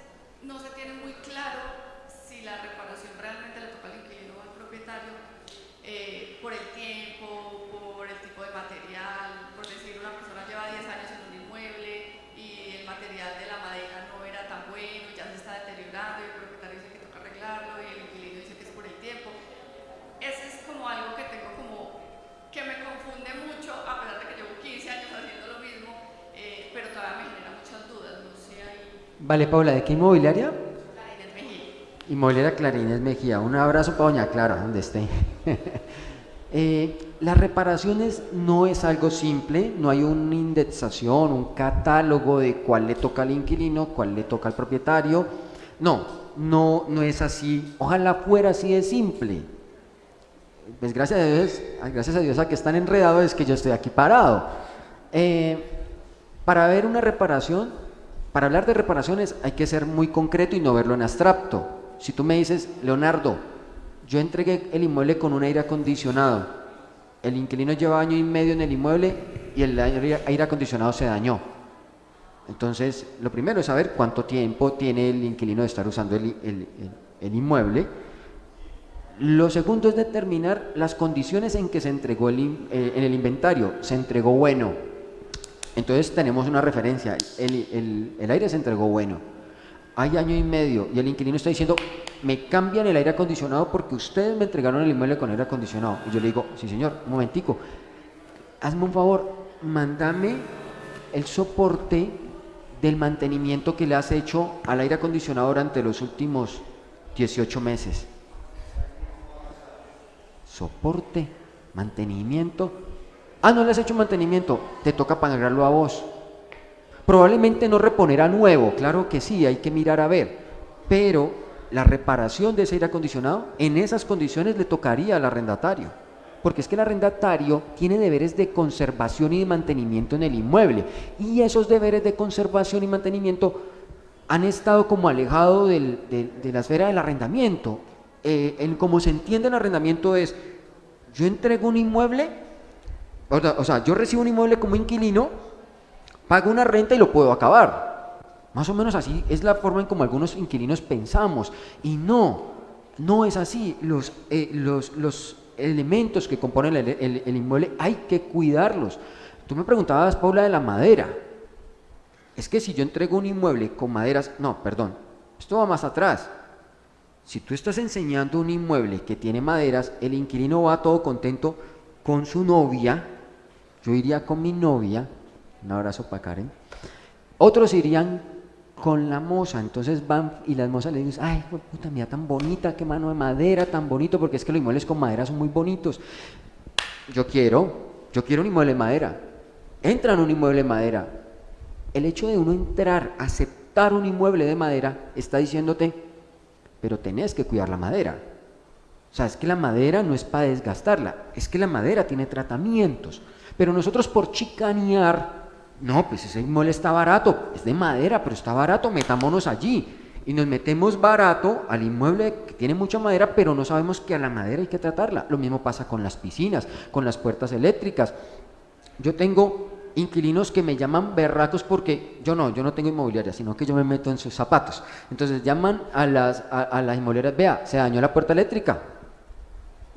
S3: no se tiene muy claro la reparación realmente le toca al inquilino o al propietario eh, por el tiempo, por el tipo de material, por decir una persona lleva 10 años en un inmueble y el material de la madera no era tan bueno, ya se está deteriorando y el propietario dice que toca arreglarlo y el inquilino dice que es por el tiempo. Ese es como algo que tengo como que me confunde mucho, a pesar de que llevo 15 años haciendo lo mismo, eh, pero todavía me genera muchas dudas, no sé ahí.
S2: Vale, Paula, ¿de qué inmobiliaria? Inmobiliaria Clarines Mejía. Un abrazo para Doña Clara, donde esté. *laughs* Eh, las reparaciones no es algo simple, no hay una indexación, un catálogo de cuál le toca al inquilino, cuál le toca al propietario. No, no, no es así. Ojalá fuera así de simple. Pues gracias a Dios, gracias a Dios a que están enredados es que yo estoy aquí parado. Eh, para ver una reparación, para hablar de reparaciones hay que ser muy concreto y no verlo en abstracto. Si tú me dices, Leonardo, yo entregué el inmueble con un aire acondicionado, el inquilino lleva año y medio en el inmueble y el aire acondicionado se dañó. Entonces, lo primero es saber cuánto tiempo tiene el inquilino de estar usando el, inmueble. Lo segundo es determinar las condiciones en que se entregó el, eh, en el inventario. Se entregó bueno. Entonces tenemos una referencia. El- el aire se entregó bueno. Hay año y medio y el inquilino está diciendo, me cambian el aire acondicionado porque ustedes me entregaron el inmueble con aire acondicionado. Y yo le digo, sí señor, un momentico, hazme un favor, mándame el soporte del mantenimiento que le has hecho al aire acondicionado durante los últimos 18 meses. Soporte, mantenimiento. Ah, no le has hecho mantenimiento, te toca pagarlo a vos. Probablemente no reponerá nuevo, claro que sí, hay que mirar a ver, pero la reparación de ese aire acondicionado en esas condiciones le tocaría al arrendatario, porque es que el arrendatario tiene deberes de conservación y de mantenimiento en el inmueble, y esos deberes de conservación y mantenimiento han estado como alejados de, la esfera del arrendamiento. Eh, en como se entiende el arrendamiento es, yo entrego un inmueble, o sea, yo recibo un inmueble como inquilino, pago una renta y lo puedo acabar. Más o menos así es la forma en como algunos inquilinos pensamos. Y no, no es así. Los, eh, los, los elementos que componen el, el- el inmueble hay que cuidarlos. Tú me preguntabas, Paula, de la madera. Es que si yo entrego un inmueble con maderas, no, perdón, esto va más atrás. Si tú estás enseñando un inmueble que tiene maderas, el inquilino va todo contento con su novia, yo iría con mi novia, un abrazo para Karen, otros irían con la moza, entonces van y las mozas le dicen, ay, puta, mira tan bonita, qué mano de madera, tan bonito, porque es que los inmuebles con madera son muy bonitos. Yo quiero, yo quiero un inmueble de madera. Entran un inmueble de madera. El hecho de uno entrar, aceptar un inmueble de madera, está diciéndote, pero tenés que cuidar la madera. O sea, es que la madera no es para desgastarla, es que la madera tiene tratamientos. Pero nosotros por chicanear, no, pues ese inmueble está barato, es de madera, pero está barato, metámonos allí. Y nos metemos barato al inmueble que tiene mucha madera, pero no sabemos que a la madera hay que tratarla. Lo mismo pasa con las piscinas, con las puertas eléctricas. Yo tengo inquilinos que me llaman berracos porque yo no, yo no tengo inmobiliaria, sino que yo me meto en sus zapatos. Entonces llaman a las, a, a las inmobiliarias, vea, se dañó la puerta eléctrica.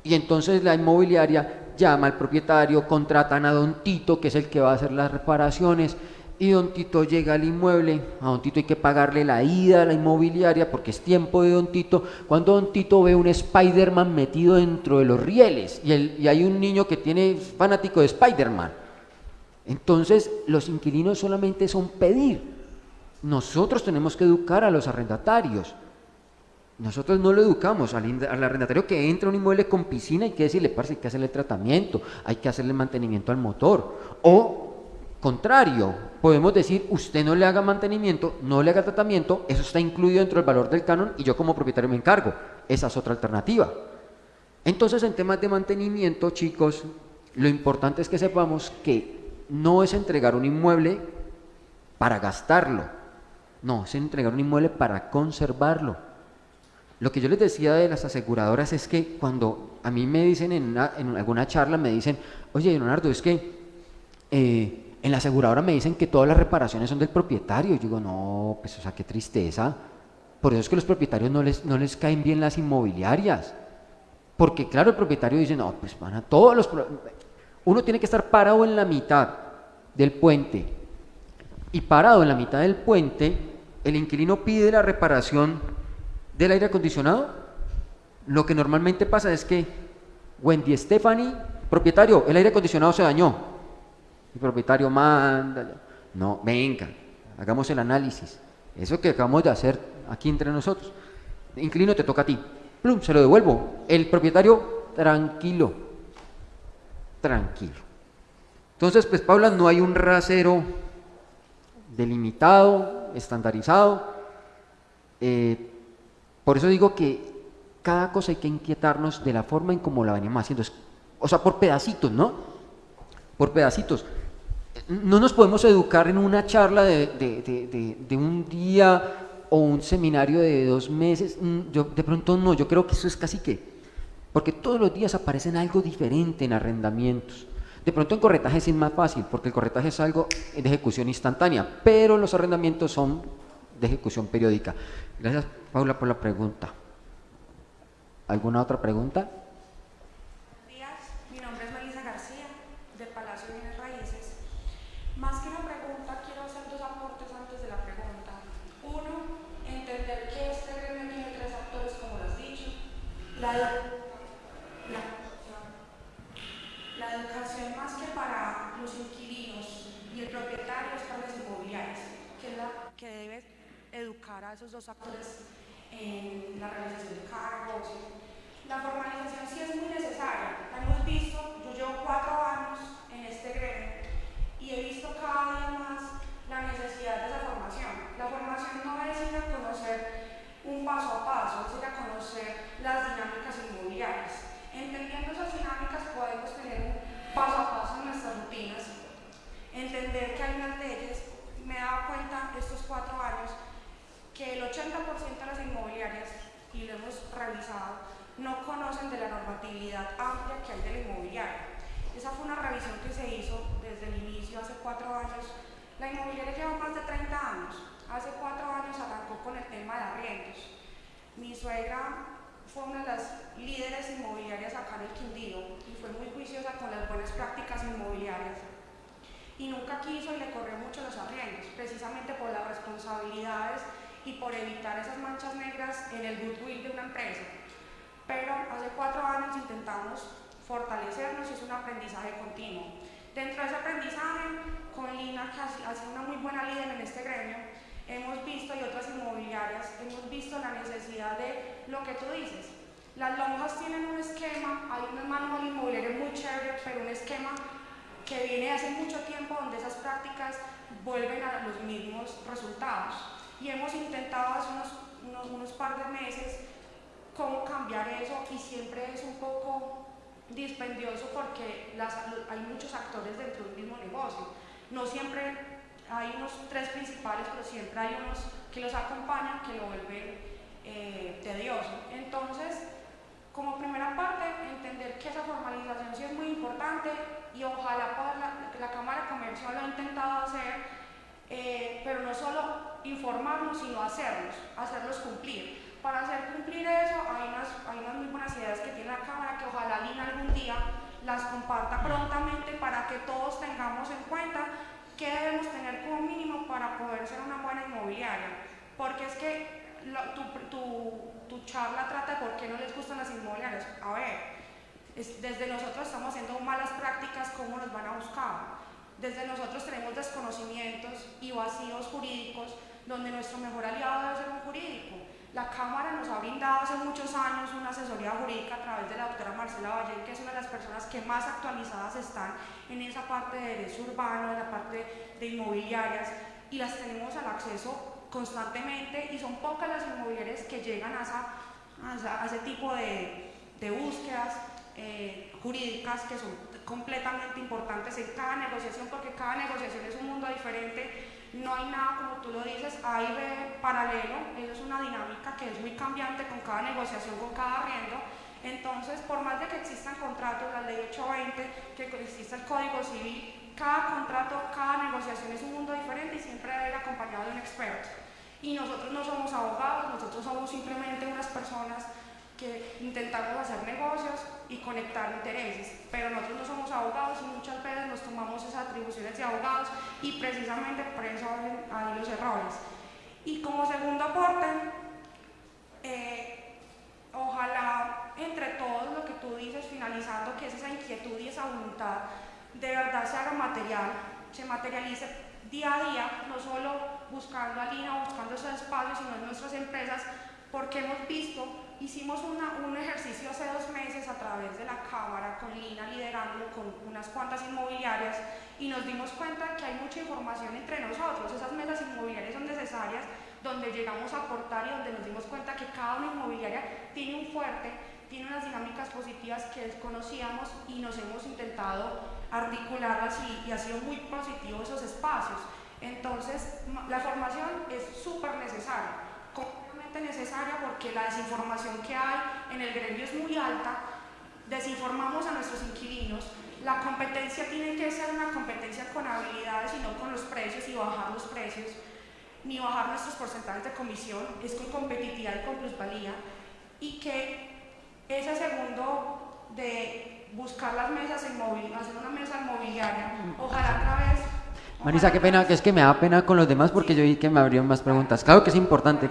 S2: Y entonces la inmobiliaria llama al propietario, contratan a Don Tito, que es el que va a hacer las reparaciones, y Don Tito llega al inmueble, a Don Tito hay que pagarle la ida a la inmobiliaria porque es tiempo de Don Tito, cuando Don Tito ve un Spider-Man metido dentro de los rieles y, y hay un niño que tiene fanático de Spider-Man. Entonces los inquilinos solamente son pedir. Nosotros tenemos que educar a los arrendatarios. Nosotros no lo educamos al, arrendatario que entra un inmueble con piscina, hay que decirle, parce, hay que hacerle tratamiento, hay que hacerle mantenimiento al motor. O contrario, podemos decir, usted no le haga mantenimiento, no le haga tratamiento, eso está incluido dentro del valor del canon y yo como propietario me encargo. Esa es otra alternativa. Entonces, en temas de mantenimiento, chicos, lo importante es que sepamos que no es entregar un inmueble para gastarlo, no, es entregar un inmueble para conservarlo. Lo que yo les decía de las aseguradoras es que cuando a mí me dicen en, alguna charla, me dicen, oye Leonardo, es que eh, en la aseguradora me dicen que todas las reparaciones son del propietario. Yo digo, no, pues o sea, qué tristeza. Por eso es que los propietarios no les, no les caen bien las inmobiliarias. Porque claro, el propietario dice, no, pues van a todos los... Uno tiene que estar parado en la mitad del puente. Y parado en la mitad del puente, el inquilino pide la reparación del aire acondicionado, lo que normalmente pasa es que Wendy Stephanie, propietario, el aire acondicionado se dañó. El propietario manda, no, venga, hagamos el análisis. Eso que acabamos de hacer aquí entre nosotros. Inclino, te toca a ti. Plum, se lo devuelvo. El propietario, tranquilo, tranquilo. Entonces, pues Paula, no hay un rasero delimitado, estandarizado. Eh, por eso digo que cada cosa hay que inquietarnos de la forma en cómo la venimos haciendo. O sea, por pedacitos, ¿no? Por pedacitos. No nos podemos educar en una charla de, un día o un seminario de dos meses. Mm, yo, de pronto no, yo creo que eso es casi que. Porque todos los días aparecen algo diferente en arrendamientos. De pronto en corretaje es más fácil, porque el corretaje es algo de ejecución instantánea, pero los arrendamientos son de ejecución periódica. Gracias, Paula, por la pregunta. ¿Alguna otra pregunta?
S4: Buenos días, mi nombre es Melissa García, de Palacio de Bienes Raíces. Más que una pregunta, quiero hacer dos aportes antes de la pregunta. Uno, entender que este gremio tiene tres actores, como lo has dicho. La, la, la educación más que para los inquilinos y el propietario es para las inmobiliarias, que es la que debe esos dos actores en la realización de cargos. La formalización sí es muy necesaria, la hemos visto, yo llevo cuatro años en este gremio y he visto cada día más la necesidad de esa formación. La formación no es ir a conocer un paso a paso, es ir a conocer las dinámicas inmobiliarias. Entendiendo esas dinámicas podemos tener un paso a paso en nuestras rutinas, entender que hay unas leyes, me he dado cuenta estos cuatro años que el 80% de las inmobiliarias, y lo hemos revisado, no conocen de la normatividad amplia que hay de la inmobiliaria. Esa fue una revisión que se hizo desde el inicio, hace cuatro años. La inmobiliaria lleva más de 30 años. Hace cuatro años arrancó con el tema de arriendos. Mi suegra fue una de las líderes inmobiliarias acá en el Quindío y fue muy juiciosa con las buenas prácticas inmobiliarias. Y nunca quiso y le corrió mucho los arriendos, precisamente por las responsabilidades y por evitar esas manchas negras en el goodwill de una empresa. Pero hace cuatro años intentamos fortalecernos y es un aprendizaje continuo. Dentro de ese aprendizaje, con Lina, que ha sido una muy buena líder en este gremio, hemos visto, y otras inmobiliarias, hemos visto la necesidad de lo que tú dices. Las lonjas tienen un esquema, hay un manual inmobiliario muy chévere, pero un esquema que viene hace mucho tiempo donde esas prácticas vuelven a los mismos resultados y hemos intentado hace unos, unos, par de meses cómo cambiar eso y siempre es un poco dispendioso porque las, hay muchos actores dentro del mismo negocio. No siempre hay unos tres principales, pero siempre hay unos que los acompañan que lo vuelven eh, tedioso. Entonces, como primera parte, entender que esa formalización sí es muy importante y ojalá la, Cámara Comercial lo ha intentado hacer eh, pero no solo informarnos, sino hacerlos, hacerlos cumplir. Para hacer cumplir eso hay unas, hay unas muy buenas ideas que tiene la Cámara que ojalá Lina algún día las comparta prontamente para que todos tengamos en cuenta qué debemos tener como mínimo para poder ser una buena inmobiliaria. Porque es que tu, tu, tu, charla trata de por qué no les gustan las inmobiliarias. A ver, desde nosotros estamos haciendo malas prácticas, ¿cómo nos van a buscar? Desde nosotros tenemos desconocimientos y vacíos jurídicos donde nuestro mejor aliado debe ser un jurídico. La Cámara nos ha brindado hace muchos años una asesoría jurídica a través de la doctora Marcela Valle, que es una de las personas que más actualizadas están en esa parte de derecho urbano, en la parte de inmobiliarias, y las tenemos al acceso constantemente, y son pocas las inmobiliarias que llegan a, ese tipo de, búsquedas eh, jurídicas que son completamente importantes en cada negociación, porque cada negociación es un mundo diferente no hay nada como tú lo dices, hay paralelo, eso es una dinámica que es muy cambiante con cada negociación, con cada arriendo. Entonces, por más de que existan contratos, la ley 820, que exista el código civil, cada contrato, cada negociación es un mundo diferente y siempre debe ir acompañado de un experto. Y nosotros no somos abogados, nosotros somos simplemente unas personas que intentamos hacer negocios conectar intereses, pero nosotros no somos abogados y muchas veces nos tomamos esas atribuciones de abogados y precisamente por eso hay los errores. Y como segundo aporte, eh, ojalá entre todos lo que tú dices, finalizando, que es esa inquietud y esa voluntad, de verdad se haga material, se materialice día a día, no solo buscando a Lina buscando esos espacios, sino en nuestras empresas, porque hemos visto hicimos un ejercicio hace dos meses a través de la Cámara, con Lina liderándolo con unas cuantas inmobiliarias y nos dimos cuenta que hay mucha información entre nosotros. Esas mesas inmobiliarias son necesarias donde llegamos a aportar y donde nos dimos cuenta que cada una inmobiliaria tiene un fuerte, tiene unas dinámicas positivas que desconocíamos y nos hemos intentado articularlas y, y ha sido muy positivo esos espacios. Entonces, la formación es súper necesaria necesaria porque la desinformación que hay en el gremio es muy alta, desinformamos a nuestros inquilinos, la competencia tiene que ser una competencia con habilidades y no con los precios y bajar los precios, ni bajar nuestros porcentajes de comisión, es con competitividad y con plusvalía, y que ese segundo de buscar las mesas en móvil, hacer una mesa inmobiliaria, ojalá otra vez...
S2: Marisa, qué pena, que es que me da pena con los demás porque yo vi que me abrieron más preguntas. Claro que es importante.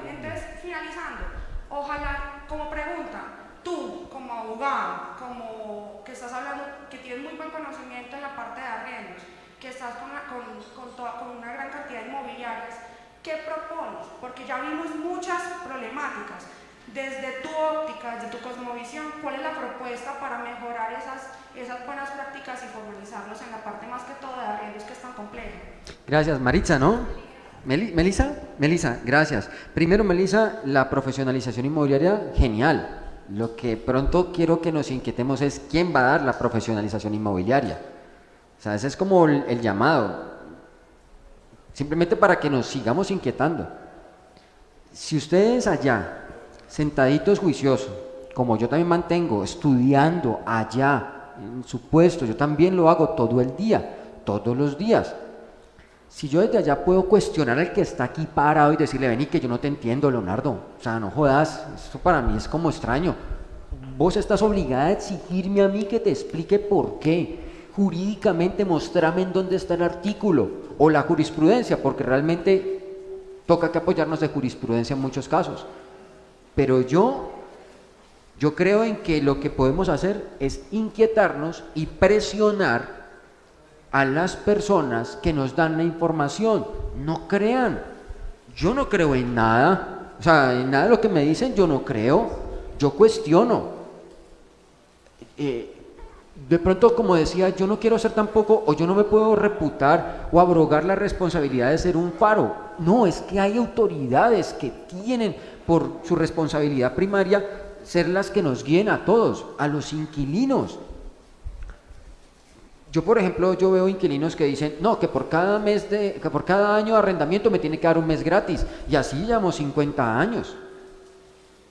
S4: Desde tu óptica, desde tu cosmovisión, ¿cuál es la propuesta para mejorar esas, esas buenas prácticas y formalizarlos en la parte más que todo de arriendos que es tan compleja?
S2: Gracias, Maritza, ¿no? Melisa, Melisa, gracias. Primero, Melisa, la profesionalización inmobiliaria, genial. Lo que pronto quiero que nos inquietemos es quién va a dar la profesionalización inmobiliaria. O sea, ese es como el llamado simplemente para que nos sigamos inquietando. Si ustedes allá, sentaditos juiciosos, como yo también mantengo, estudiando allá, en su puesto, yo también lo hago todo el día, todos los días. Si yo desde allá puedo cuestionar al que está aquí parado y decirle, vení que yo no te entiendo, Leonardo, o sea, no jodas, esto para mí es como extraño. Vos estás obligada a exigirme a mí que te explique por qué. Jurídicamente mostrame en dónde está el artículo o la jurisprudencia, porque realmente toca que apoyarnos de jurisprudencia en muchos casos. Pero yo, yo creo en que lo que podemos hacer es inquietarnos y presionar a las personas que nos dan la información. No crean, yo no creo en nada, o sea, en nada de lo que me dicen yo no creo, yo cuestiono. Eh, de pronto, como decía, yo no quiero ser tampoco, o yo no me puedo reputar o abrogar la responsabilidad de ser un faro. No, es que hay autoridades que tienen por su responsabilidad primaria ser las que nos guíen a todos, a los inquilinos. Yo, por ejemplo, yo veo inquilinos que dicen, no, que por cada mes de, que por cada año de arrendamiento me tiene que dar un mes gratis. Y así llevamos 50 años.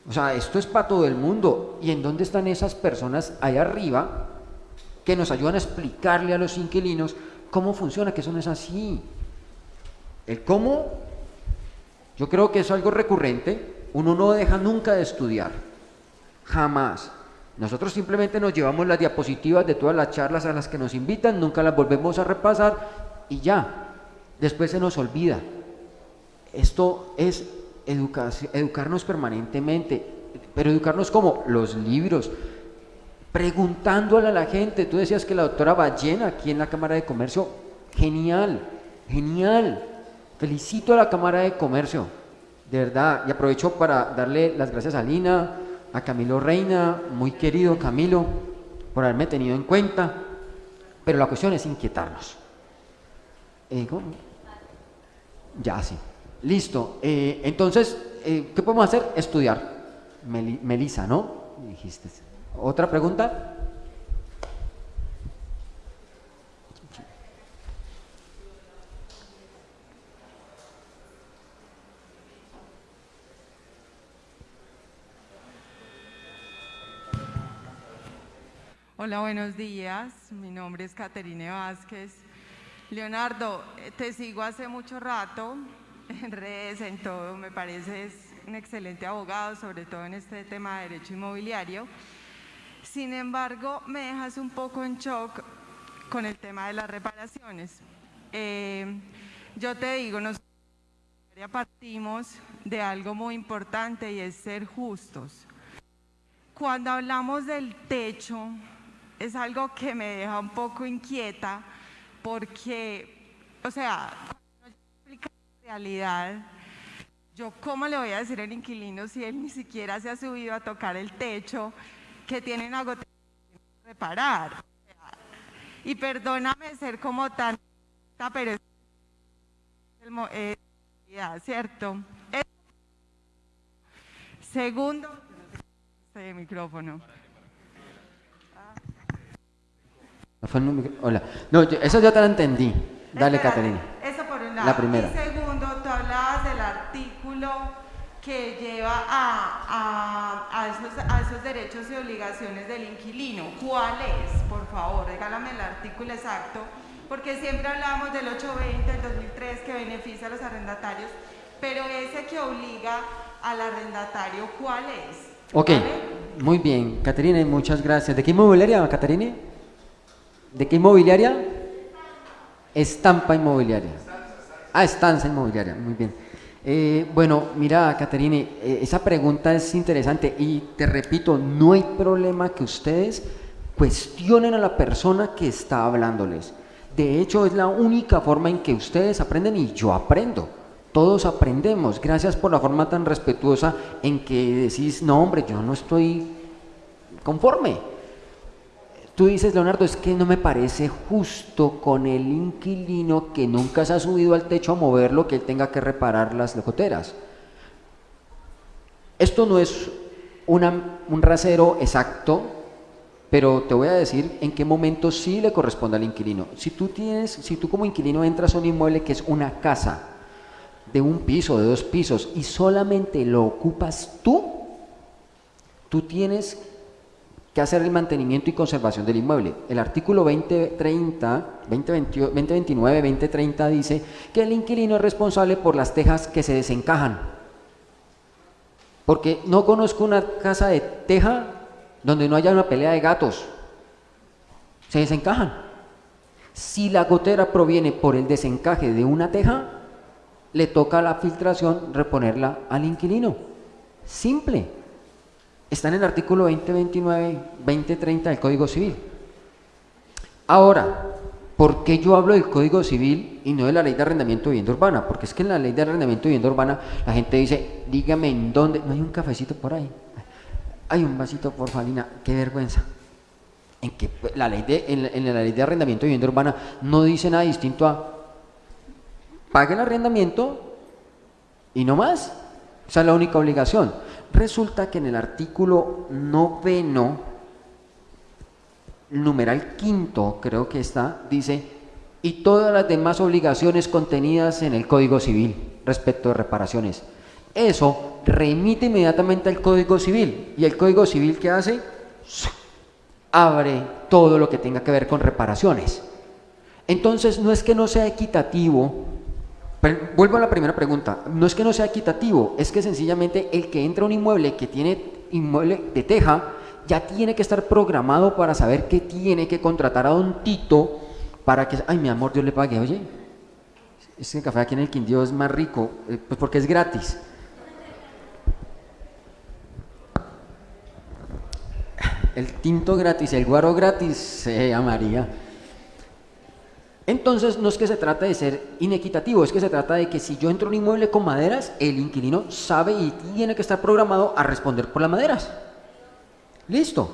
S2: O sea, esto es para todo el mundo. ¿Y en dónde están esas personas ahí arriba que nos ayudan a explicarle a los inquilinos cómo funciona, que eso no es así. El cómo, yo creo que es algo recurrente, uno no deja nunca de estudiar, jamás. Nosotros simplemente nos llevamos las diapositivas de todas las charlas a las que nos invitan, nunca las volvemos a repasar y ya. Después se nos olvida. Esto es educarnos permanentemente, pero educarnos como los libros, preguntándole a la gente. Tú decías que la doctora Ballena aquí en la Cámara de Comercio, genial, genial. Felicito a la Cámara de Comercio, de verdad, y aprovecho para darle las gracias a Lina, a Camilo Reina, muy querido Camilo, por haberme tenido en cuenta, pero la cuestión es inquietarnos. Eh, ya, sí. Listo. Eh, entonces, eh, ¿qué podemos hacer? Estudiar. Melisa, ¿no? Dijiste. ¿Otra pregunta?
S5: Hola, buenos días. Mi nombre es Caterine Vázquez. Leonardo, eh, te sigo hace mucho rato en redes, en todo. Me pareces un excelente abogado, sobre todo en este tema de derecho inmobiliario. Sin embargo, me dejas un poco en shock con el tema de las reparaciones. Eh, yo te digo, nosotros partimos de algo muy importante y es ser justos. Cuando hablamos del techo, es algo que me deja un poco inquieta porque, o sea, cuando yo explico la realidad, yo cómo le voy a decir al inquilino si él ni siquiera se ha subido a tocar el techo, que tiene una gotera que reparar. Y perdóname ser como tan, pero es eh, ¿cierto? Segundo, este micrófono.
S2: Hola. No, eso ya te lo entendí. Dale, Caterina.
S5: Eso por un lado.
S2: La primera.
S5: Y segundo, tú hablabas del artículo que lleva a, a, esos, a, esos, derechos y obligaciones del inquilino. ¿Cuál es? Por favor, regálame el artículo exacto, porque siempre hablamos del 820 del 2003 que beneficia a los arrendatarios, pero ese que obliga al arrendatario, ¿cuál es?
S2: Ok, muy bien. Caterina, muchas gracias. ¿De qué inmobiliaria, Caterina? ¿De qué inmobiliaria? Estampa inmobiliaria. Ah, estanza inmobiliaria, muy bien. Eh, bueno, mira, Caterine, eh, esa pregunta es interesante y te repito, no hay problema que ustedes cuestionen a la persona que está hablándoles. De hecho, es la única forma en que ustedes aprenden y yo aprendo. Todos aprendemos. Gracias por la forma tan respetuosa en que decís, no, hombre, yo no estoy conforme Tú dices, Leonardo, es que no me parece justo con el inquilino que nunca se ha subido al techo a moverlo que él tenga que reparar las locoteras. Esto no es un rasero exacto, pero te voy a decir en qué momento sí le corresponde al inquilino. Si tú, tienes, si tú como inquilino entras a un inmueble que es una casa de un piso, de dos pisos, y solamente lo ocupas tú, tú tienes que hacer el mantenimiento y conservación del inmueble. El artículo 2030, 2029, 2030 dice que el inquilino es responsable por las tejas que se desencajan. Porque no conozco una casa de teja donde no haya una pelea de gatos. Se desencajan. Si la gotera proviene por el desencaje de una teja, le toca la filtración reponerla al inquilino. Simple. Está en el artículo 2029, 2030 del Código Civil. Ahora, ¿por qué yo hablo del Código Civil y no de la Ley de Arrendamiento de Vivienda Urbana? Porque es que en la Ley de Arrendamiento de Vivienda Urbana la gente dice, dígame en dónde, no hay un cafecito por ahí, hay un vasito por Falina, qué vergüenza. En que la ley de, en, la Ley de Arrendamiento de Vivienda Urbana no dice nada distinto a pague el arrendamiento y no más. Esa es la única obligación. Resulta que en el artículo noveno, numeral quinto, creo que está, dice, y todas las demás obligaciones contenidas en el Código Civil respecto de reparaciones. Eso remite inmediatamente al Código Civil. ¿Y el Código Civil qué hace? Abre todo lo que tenga que ver con reparaciones. Entonces, no es que no sea equitativo vuelvo a la primera pregunta. No es que no sea equitativo, es que sencillamente el que entra a un inmueble que tiene inmueble de teja ya tiene que estar programado para saber que tiene que contratar a Don Tito para que, ay mi amor, Dios le pague, oye, ese café aquí en el Quindío es más rico, eh, pues porque es gratis. El tinto gratis, el guaro gratis, eh, a María. Entonces no es que se trata de ser inequitativo, es que se trata de que si yo entro en un inmueble con maderas, el inquilino sabe y tiene que estar programado a responder por las maderas. Listo.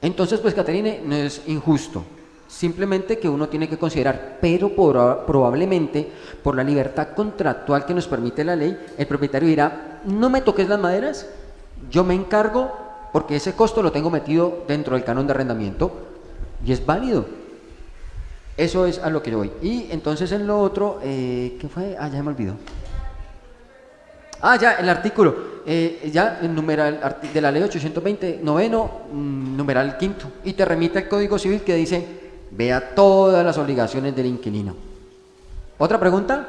S2: Entonces, pues, Caterine, no es injusto. Simplemente que uno tiene que considerar, pero probablemente por la libertad contractual que nos permite la ley, el propietario dirá, no me toques las maderas, yo me encargo porque ese costo lo tengo metido dentro del canon de arrendamiento y es válido. Eso es a lo que yo voy. Y entonces en lo otro, eh, ¿qué fue? Ah, ya me olvidó. Ah, ya, el artículo. Eh, ya, el numeral de la ley 820, noveno, mm, numeral quinto. Y te remite al Código Civil que dice, vea todas las obligaciones del inquilino. ¿Otra pregunta?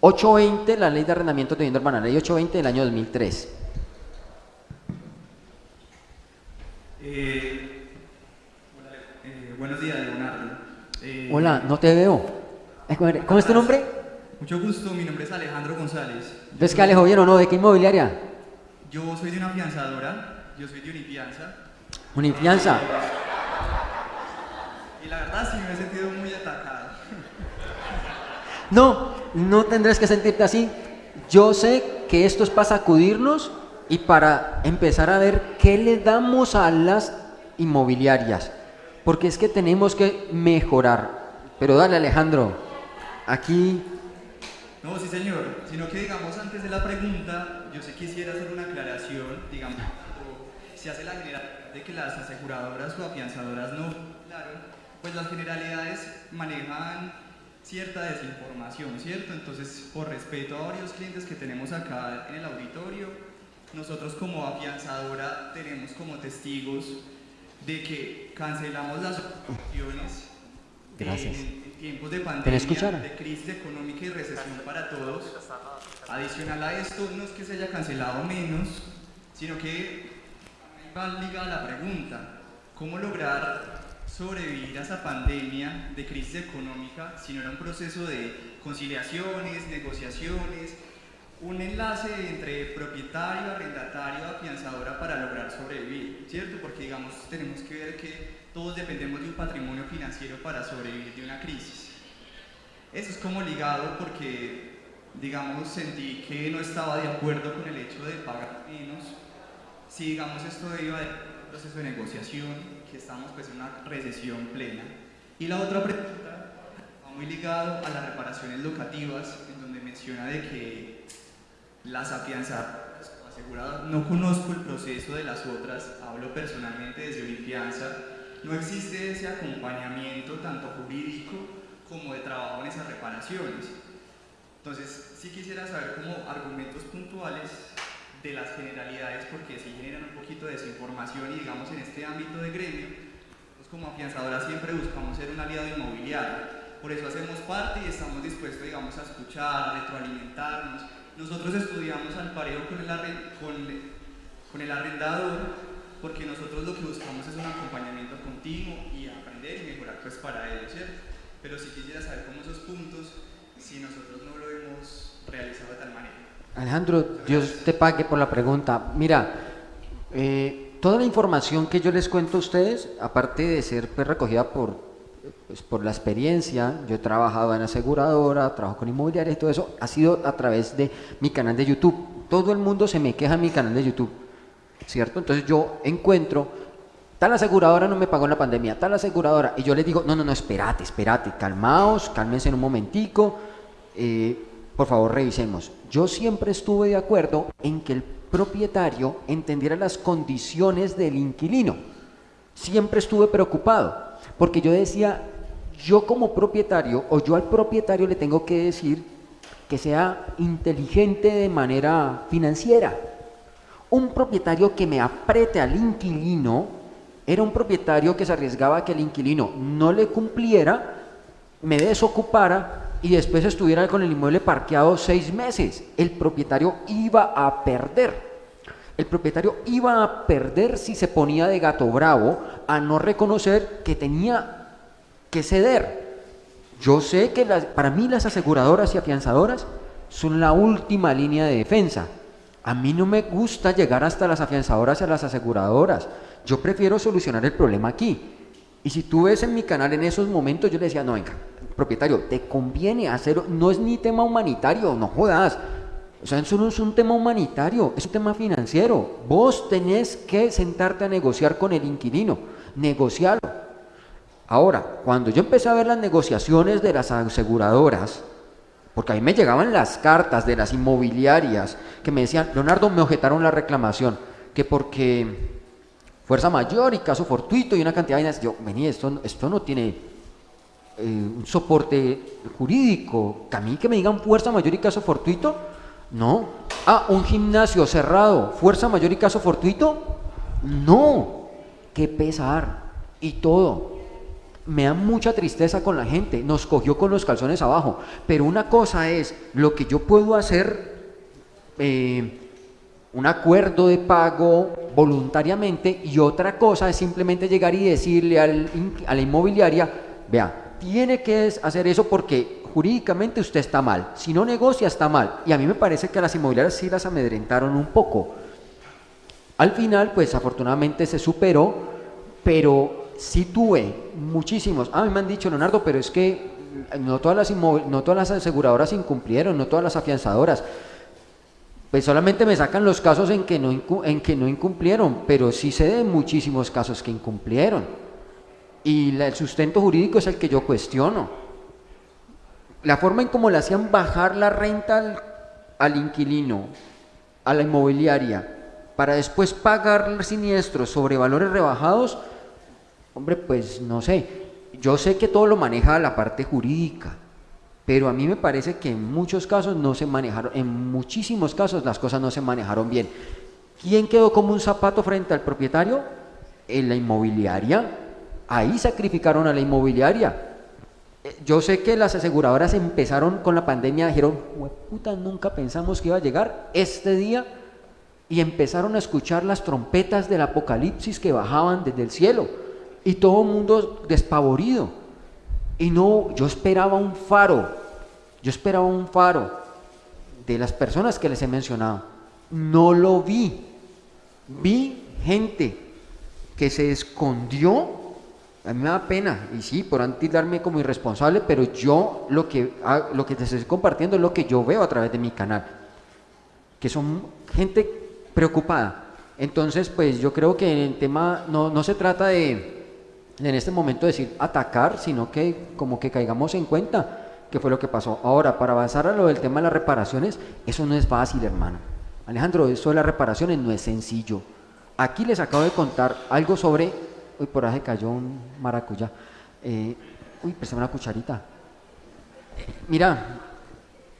S2: ¿820, la ley de arrendamiento de vivienda urbana, ley 820 del año 2003.
S6: Eh, eh, buenos días, Leonardo.
S2: Eh, Hola, no te veo. ¿Cómo es tu nombre?
S6: Mucho gusto, mi nombre es Alejandro González.
S2: ¿Ves que Alejo bien o no? ¿De qué inmobiliaria?
S6: Yo soy de una fianzadora, yo soy de Unifianza.
S2: ¿Unifianza?
S6: y la verdad sí me he sentido muy atacado.
S2: no, no tendrás que sentirte así. Yo sé que esto es para sacudirnos y para empezar a ver qué le damos a las inmobiliarias, porque es que tenemos que mejorar. Pero dale Alejandro, aquí...
S6: No, sí señor, sino que digamos antes de la pregunta, yo sí quisiera hacer una aclaración, digamos, se hace la generalidad de que las aseguradoras o afianzadoras no, claro, pues las generalidades manejan cierta desinformación, ¿cierto? Entonces, por respeto a varios clientes que tenemos acá en el auditorio, nosotros como afianzadora tenemos como testigos de que cancelamos las operaciones en, tiempos de pandemia, de crisis económica y recesión para todos. Adicional a esto, no es que se haya cancelado menos, sino que va ligada la pregunta, ¿cómo lograr sobrevivir a esa pandemia de crisis económica si no era un proceso de conciliaciones, negociaciones, un enlace entre propietario, arrendatario, afianzadora para lograr sobrevivir, ¿cierto? Porque digamos, tenemos que ver que todos dependemos de un patrimonio financiero para sobrevivir de una crisis. Eso es como ligado porque, digamos, sentí que no estaba de acuerdo con el hecho de pagar menos. Si, digamos, esto iba de un proceso de negociación, que estamos pues en una recesión plena. Y la otra pregunta va muy ligado a las reparaciones locativas, en donde menciona de que las afianzadas aseguradas, no conozco el proceso de las otras, hablo personalmente desde Olimpianza, no existe ese acompañamiento tanto jurídico como de trabajo en esas reparaciones. Entonces, sí quisiera saber como argumentos puntuales de las generalidades porque si generan un poquito de desinformación y digamos en este ámbito de gremio, pues como afianzadora siempre buscamos ser un aliado inmobiliario. Por eso hacemos parte y estamos dispuestos, digamos, a escuchar, retroalimentarnos, nosotros estudiamos al parejo con el, con, el arrendador porque nosotros lo que buscamos es un acompañamiento continuo y aprender y mejorar pues para ello, ¿cierto? Pero si quisiera saber cómo esos puntos, si nosotros no lo hemos realizado de tal manera.
S2: Alejandro, Dios te pague por la pregunta. Mira, eh, toda la información que yo les cuento a ustedes, aparte de ser pues, recogida por pues por la experiencia, yo he trabajado en aseguradora, trabajo con inmobiliarias y todo eso, ha sido a través de mi canal de YouTube. Todo el mundo se me queja en mi canal de YouTube, ¿cierto? Entonces yo encuentro, tal aseguradora no me pagó en la pandemia, tal aseguradora, y yo les digo, no, no, no, espérate, espérate, calmaos, cálmense en un momentico, eh, por favor revisemos. Yo siempre estuve de acuerdo en que el propietario entendiera las condiciones del inquilino. Siempre estuve preocupado porque yo decía, yo como propietario o yo al propietario le tengo que decir que sea inteligente de manera financiera. Un propietario que me apriete al inquilino era un propietario que se arriesgaba a que el inquilino no le cumpliera, me desocupara y después estuviera con el inmueble parqueado seis meses. El propietario iba a perder. El propietario iba a perder si se ponía de gato bravo a no reconocer que tenía que ceder. Yo sé que para mí las aseguradoras y afianzadoras son la última línea de defensa. A mí no me gusta llegar hasta las afianzadoras y a las aseguradoras. Yo prefiero solucionar el problema aquí. Y si tú ves en mi canal en esos momentos, yo le decía, no, venga, propietario, te conviene hacer, no es ni tema humanitario, no jodas. O sea, eso no es un tema humanitario, es un tema financiero. Vos tenés que sentarte a negociar con el inquilino, negociarlo. Ahora, cuando yo empecé a ver las negociaciones de las aseguradoras, porque a mí me llegaban las cartas de las inmobiliarias que me decían, Leonardo, me objetaron la reclamación, que porque fuerza mayor y caso fortuito y una cantidad de vainas, yo, vení, esto, esto no tiene eh, un soporte jurídico, que a mí que me digan fuerza mayor y caso fortuito, no. Ah, un gimnasio cerrado, fuerza mayor y caso fortuito, no. Qué pesar y todo me da mucha tristeza con la gente, nos cogió con los calzones abajo, pero una cosa es lo que yo puedo hacer, eh, un acuerdo de pago voluntariamente, y otra cosa es simplemente llegar y decirle a la inmobiliaria, vea, tiene que hacer eso porque jurídicamente usted está mal, si no negocia está mal, y a mí me parece que a las inmobiliarias sí las amedrentaron un poco. Al final, pues afortunadamente se superó, pero sí tuve muchísimos. A mí me han dicho, Leonardo, pero es que no todas las, no todas las aseguradoras incumplieron, no todas las afianzadoras. Pues solamente me sacan los casos en que no, en que no incumplieron, pero sí sé de muchísimos casos que incumplieron. Y el sustento jurídico es el que yo cuestiono. La forma en cómo le hacían bajar la renta al, al inquilino, a la inmobiliaria, para después pagar siniestros sobre valores rebajados, Hombre, pues no sé, yo sé que todo lo maneja la parte jurídica, pero a mí me parece que en muchos casos no se manejaron, en muchísimos casos las cosas no se manejaron bien. ¿Quién quedó como un zapato frente al propietario? En la inmobiliaria. Ahí sacrificaron a la inmobiliaria. Eh, yo sé que las aseguradoras empezaron con la pandemia, dijeron, puta, nunca pensamos que iba a llegar este día y empezaron a escuchar las trompetas del apocalipsis que bajaban desde el cielo y todo el mundo despavorido. Y no, yo esperaba un faro, yo esperaba un faro de las personas que les he mencionado. No lo vi. Vi gente que se escondió. A mí me da pena, y sí, por antes darme como irresponsable, pero yo lo que, ah, lo que te estoy compartiendo es lo que yo veo a través de mi canal. Que son gente preocupada. Entonces, pues yo creo que el tema no, no se trata de, en este momento decir atacar, sino que como que caigamos en cuenta qué fue lo que pasó. Ahora, para avanzar a lo del tema de las reparaciones, eso no es fácil, hermano. Alejandro, eso de las reparaciones no es sencillo. Aquí les acabo de contar algo sobre... Uy, por ahí cayó un maracuyá. Eh, uy, préstame una cucharita. mira,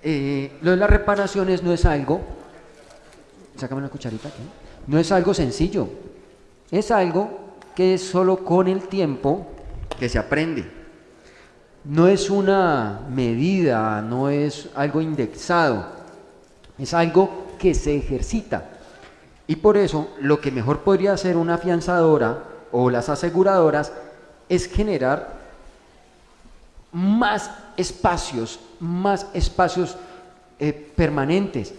S2: eh, lo de las reparaciones no es algo... Sácame una cucharita aquí. No es algo sencillo. Es algo que es solo con el tiempo que se aprende. No es una medida, no es algo indexado, es algo que se ejercita. Y por eso lo que mejor podría hacer una afianzadora o las aseguradoras es generar más espacios, más espacios eh, permanentes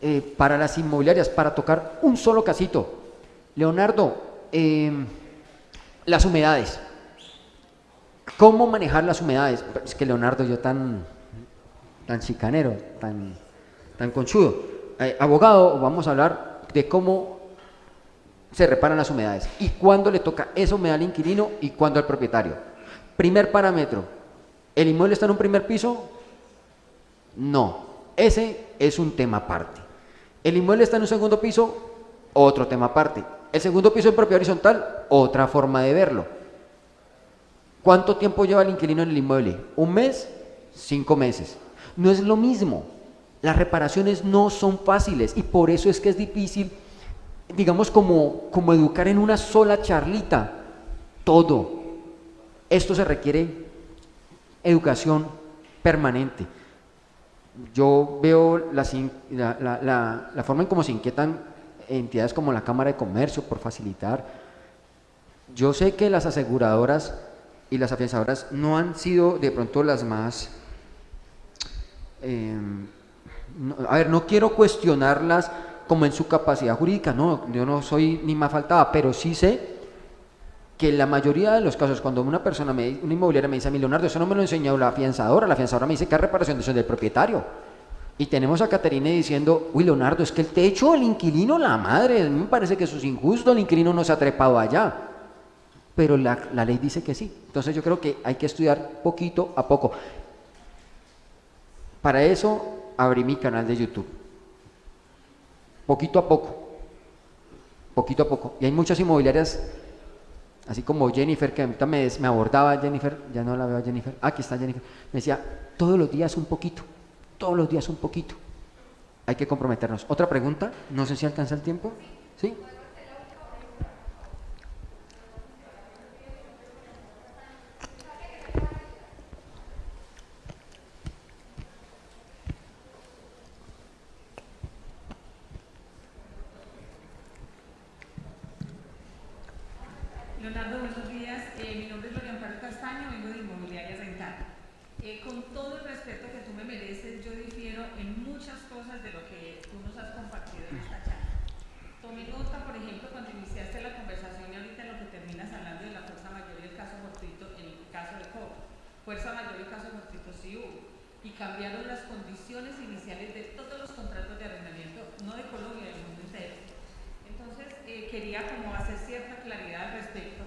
S2: eh, para las inmobiliarias, para tocar un solo casito. Leonardo, eh, las humedades. ¿Cómo manejar las humedades? Es que Leonardo, yo tan, tan chicanero, tan, tan conchudo. Eh, abogado, vamos a hablar de cómo se reparan las humedades y cuándo le toca esa humedad al inquilino y cuándo al propietario. Primer parámetro, ¿el inmueble está en un primer piso? No, ese es un tema aparte. ¿El inmueble está en un segundo piso? Otro tema aparte. El segundo piso en propiedad horizontal, otra forma de verlo. ¿Cuánto tiempo lleva el inquilino en el inmueble? ¿Un mes? Cinco meses. No es lo mismo. Las reparaciones no son fáciles y por eso es que es difícil, digamos, como, como educar en una sola charlita todo. Esto se requiere educación permanente. Yo veo la- la- la forma en cómo se inquietan entidades como la Cámara de Comercio por facilitar. Yo sé que las aseguradoras y las afianzadoras no han sido de pronto las más... no- a ver, no quiero cuestionarlas como en su capacidad jurídica, no, yo no soy ni más faltaba, pero sí sé que la mayoría de los casos, cuando una persona, me, una inmobiliaria me dice a mí, eso no me lo enseñó la afianzadora, la afianzadora me dice que es reparación de del propietario. Y tenemos a Caterine diciendo, uy, Leonardo, es que el techo, el inquilino, la madre, a mí me parece que eso es injusto, el inquilino no se ha trepado allá. Pero la, la ley dice que sí. Entonces yo creo que hay que estudiar poquito a poco. Para eso abrí mi canal de YouTube. Poquito a poco. Poquito a poco. Y hay muchas inmobiliarias así como Jennifer, que ahorita me, me abordaba Jennifer, ya no la veo a Jennifer, ah, aquí está Jennifer, me decía, todos los días un poquito, todos los días un poquito. Hay que comprometernos. Otra pregunta, no sé si alcanza el tiempo. ¿Sí?
S7: Leonardo, buenos días. Eh, mi nombre es Gloria Amparo Castaño, vengo de Inmobiliaria Rental. Eh, con todo el respeto que tú me mereces, yo difiero en muchas cosas de lo que tú nos has compartido en esta charla. Tomé nota, por ejemplo, cuando iniciaste la conversación y ahorita en lo que terminas hablando de la fuerza mayor y el caso fortuito en el caso de COVID. Fuerza mayor y caso fortuito sí hubo. Y cambiaron las condiciones iniciales de todos los contratos de arrendamiento, no de Colombia, del mundo entero. Entonces, eh, quería como hacer cierta claridad al respecto,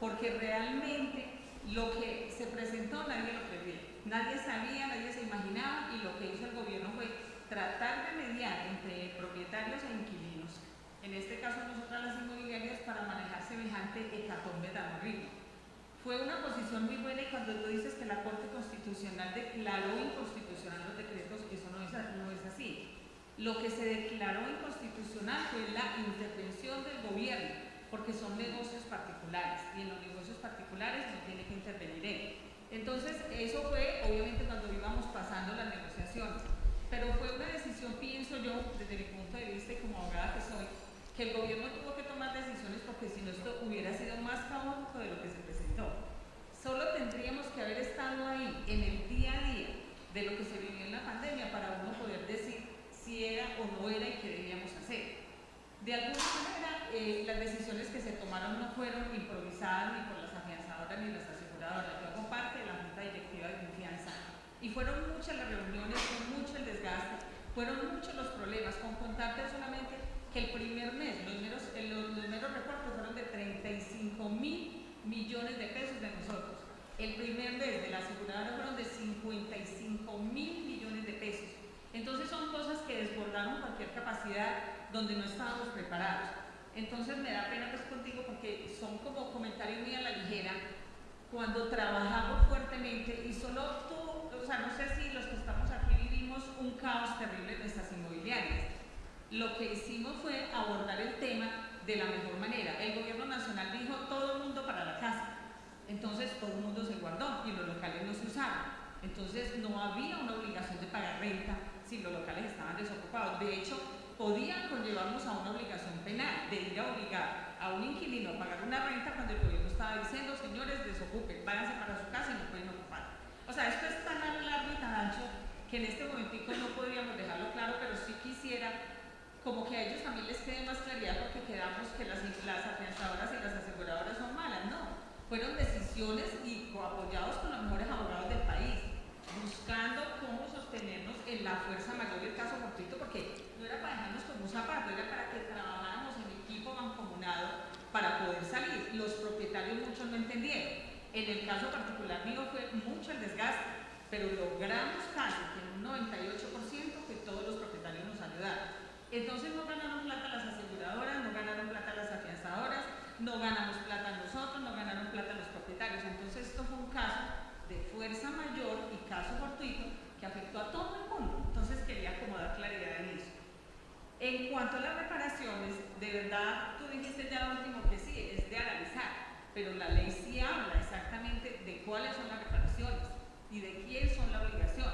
S7: porque realmente lo que se presentó nadie lo previó. Nadie sabía, nadie se imaginaba y lo que hizo el gobierno fue tratar de mediar entre propietarios e inquilinos. En este caso nosotras las inmobiliarias para manejar semejante hecatombe tan horrible. Fue una posición muy buena y cuando tú dices que la Corte Constitucional declaró inconstitucional los decretos, eso no es, no es así. Lo que se declaró inconstitucional fue la intervención del gobierno, porque son negocios particulares y en los negocios particulares no tiene que intervenir él. Entonces, eso fue obviamente cuando íbamos pasando las negociaciones, pero fue una decisión, pienso yo, desde mi punto de vista y como abogada que soy, que el gobierno tuvo que tomar decisiones porque si no esto hubiera sido más caótico de lo que se presentó. Solo tendríamos que haber estado ahí en el día a día de lo que se vivió en la pandemia para uno poder decir si era o no era y qué debíamos hacer. De alguna manera, eh, las decisiones que se tomaron no fueron improvisadas ni por las afianzadoras ni las aseguradoras. Yo hago la Junta Directiva de Confianza y fueron muchas las reuniones, fue mucho el desgaste, fueron muchos los problemas. Con contarte solamente que el primer mes, los meros, eh, los, los reportes fueron de 35 mil millones de pesos de nosotros. El primer mes de la aseguradora fueron de 55 mil millones de pesos. Entonces son cosas que desbordaron cualquier capacidad donde no estábamos preparados. Entonces me da pena pues contigo porque son como comentarios muy a la ligera cuando trabajamos fuertemente y solo tú, o sea, no sé si los que estamos aquí vivimos un caos terrible en nuestras inmobiliarias. Lo que hicimos fue abordar el tema de la mejor manera. El gobierno nacional dijo todo el mundo para la casa. Entonces todo el mundo se guardó y los locales no se usaron. Entonces no había una obligación de pagar renta si los locales estaban desocupados. De hecho, podían conllevarnos a una obligación penal de ir a obligar a un inquilino a pagar una renta cuando el gobierno estaba diciendo, señores, desocupen, váyanse para su casa y no pueden sea, esto es tan largo y tan ancho que en este momentico no podríamos dejarlo claro, pero sí quisiera como que a ellos también les quede más claridad porque quedamos que las, las afianzadoras y las aseguradoras son malas, no. Fueron decisiones y apoyados con los mejores abogados del país, buscando cómo sostenernos en la fuerza mayor del caso fortuito, porque no era para dejarnos como un zapato, era para que trabajáramos en equipo mancomunado para poder salir. Los propietarios muchos no entendieron. En el caso particular mío fue mucho el desgaste, pero logramos casi que un 98% que todos los propietarios nos ayudaron. Entonces no ganaron plata las aseguradoras, no ganaron plata las afianzadoras, no ganamos plata nosotros, no ganaron plata los propietarios. Entonces esto fue un caso de fuerza mayor y caso fortuito que afectó a todo el mundo. Entonces quería como dar claridad en eso. En cuanto a las reparaciones, de verdad tú dijiste ya último que sí, es de analizar, pero la ley sí habla exactamente de cuáles son las reparaciones y de quién son la obligación.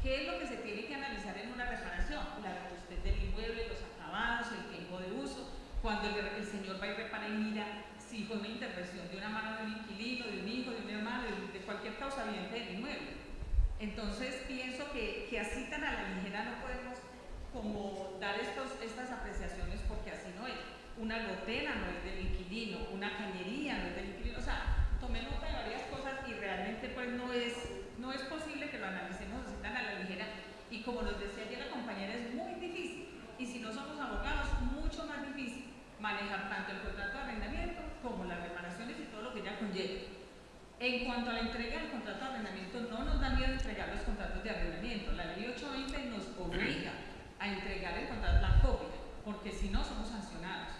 S7: ¿Qué es lo que se tiene que analizar en una reparación? La robustez del inmueble, los acabados, el tiempo de uso. Cuando el, señor va y repara y mira si fue una intervención de una mano de un inquilino, de un hijo, de un hermano, de, cualquier causa viviente del inmueble. Entonces pienso que, que, así tan a la ligera no podemos como dar estos, estas apreciaciones porque así no es. Una gotera no es del inquilino, una cañería no es del inquilino. O sea, tomé nota de varias cosas y realmente pues no es, no es posible que lo analicemos así tan a la ligera. Y como nos decía ayer la compañera, es muy difícil. Y si no somos abogados, mucho más difícil manejar tanto el contrato de arrendamiento como las reparaciones y todo lo que ya conlleva. En cuanto a la entrega del contrato de arrendamiento, no nos da miedo entregar los contratos de arrendamiento. La ley 820 nos obliga a entregar el contrato, la copia, porque si no somos sancionados.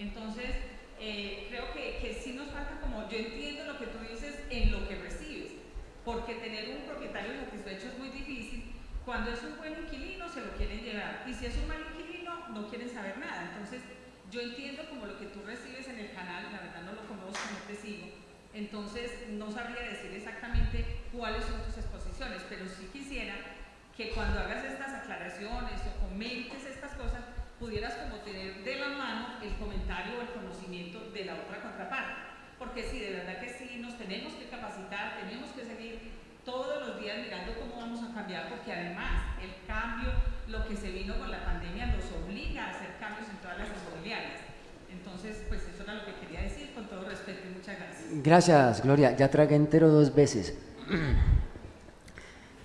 S7: Entonces, eh, creo que, que sí nos falta como, yo entiendo lo que tú dices en lo que recibes, porque tener un propietario satisfecho es muy difícil. Cuando es un buen inquilino se lo quieren llevar y si es un mal inquilino no quieren saber nada. Entonces, yo entiendo como lo que tú recibes en el canal, la verdad no lo conozco, no te sigo, entonces, no sabría decir exactamente cuáles son tus exposiciones, pero sí quisiera que cuando hagas estas aclaraciones o comentes estas cosas, pudieras como tener de la mano el comentario o el conocimiento de la otra contraparte. Porque sí, de verdad que sí, nos tenemos que capacitar, tenemos que seguir todos los días mirando cómo vamos a cambiar, porque además el cambio, lo que se vino con la pandemia, nos obliga a hacer cambios en todas las inmobiliarias. Entonces, pues eso era lo que quería decir, con todo respeto y muchas gracias.
S2: Gracias, Gloria. Ya tragué entero dos veces. *clears throat*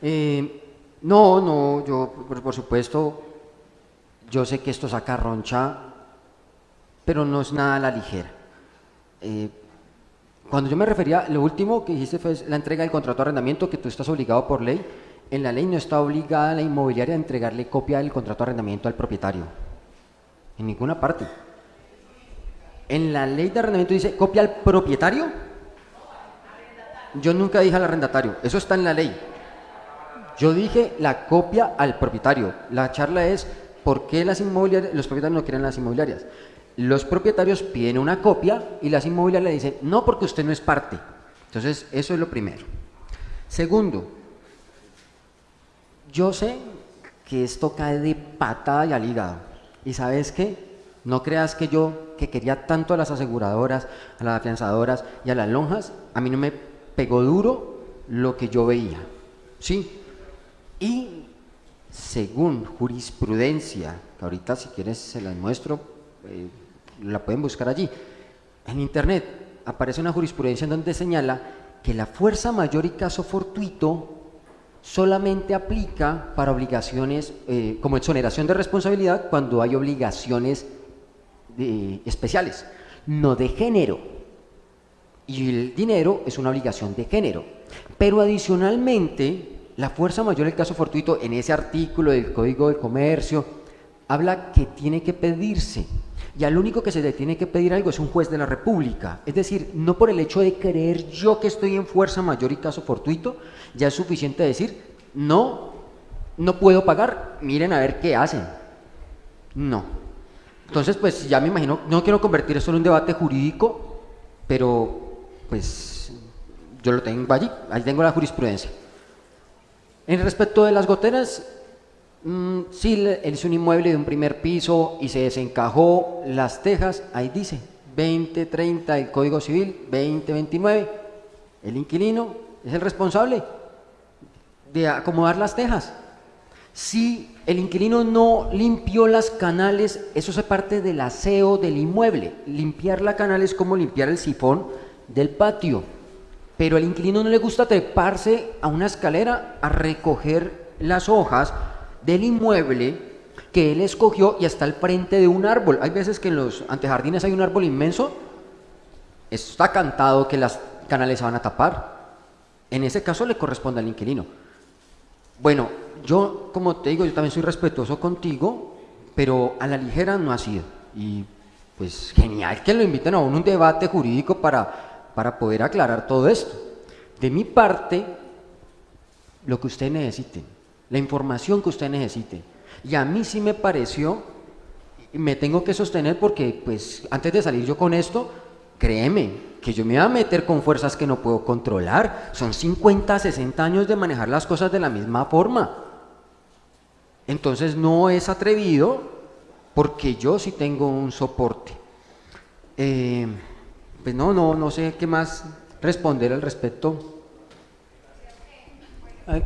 S2: Eh, no, no, yo, por, por, supuesto, yo sé que esto saca roncha, pero no es nada a la ligera. Eh, cuando yo me refería, lo último que dijiste fue la entrega del contrato de arrendamiento, que tú estás obligado por ley. En la ley no está obligada la inmobiliaria a entregarle copia del contrato de arrendamiento al propietario. En ninguna parte. En la ley de arrendamiento dice copia al propietario. Yo nunca dije al arrendatario, eso está en la ley. Yo dije la copia al propietario. La charla es por qué las inmobiliarias, los propietarios no quieren las inmobiliarias. Los propietarios piden una copia y las inmobiliarias le dicen, no porque usted no es parte. Entonces, eso es lo primero. Segundo, yo sé que esto cae de patada y al hígado. ¿Y sabes qué? No creas que yo, que quería tanto a las aseguradoras, a las afianzadoras y a las lonjas, a mí no me pegó duro lo que yo veía. ¿Sí? Y según jurisprudencia, que ahorita si quieres se las muestro, eh, la pueden buscar allí. En internet aparece una jurisprudencia en donde señala que la fuerza mayor y caso fortuito solamente aplica para obligaciones eh, como exoneración de responsabilidad cuando hay obligaciones de, especiales, no de género. Y el dinero es una obligación de género. Pero adicionalmente, la fuerza mayor del caso fortuito en ese artículo del Código de Comercio habla que tiene que pedirse. Y al único que se le tiene que pedir algo es un juez de la República. Es decir, no por el hecho de creer yo que estoy en fuerza mayor y caso fortuito, ya es suficiente decir, no, no puedo pagar, miren a ver qué hacen. No. Entonces, pues ya me imagino, no quiero convertir esto en un debate jurídico, pero pues yo lo tengo allí, ahí tengo la jurisprudencia. En respecto de las goteras, mmm, sí, él es un inmueble de un primer piso y se desencajó las tejas, ahí dice 2030 el Código Civil, 2029, el inquilino es el responsable de acomodar las tejas. Si el inquilino no limpió las canales, eso es parte del aseo del inmueble. Limpiar la canal es como limpiar el sifón del patio. Pero al inquilino no le gusta treparse a una escalera a recoger las hojas del inmueble que él escogió y hasta al frente de un árbol. Hay veces que en los antejardines hay un árbol inmenso, está cantado que las canales se van a tapar. En ese caso le corresponde al inquilino. Bueno, yo, como te digo, yo también soy respetuoso contigo, pero a la ligera no ha sido. Y pues genial que lo inviten a un debate jurídico para, para poder aclarar todo esto. De mi parte, lo que usted necesite, la información que usted necesite. Y a mí sí me pareció, me tengo que sostener porque pues antes de salir yo con esto, créeme, que yo me voy a meter con fuerzas que no puedo controlar. Son 50, 60 años de manejar las cosas de la misma forma. Entonces no es atrevido porque yo sí tengo un soporte. Eh, pues no, no, no sé qué más responder al respecto.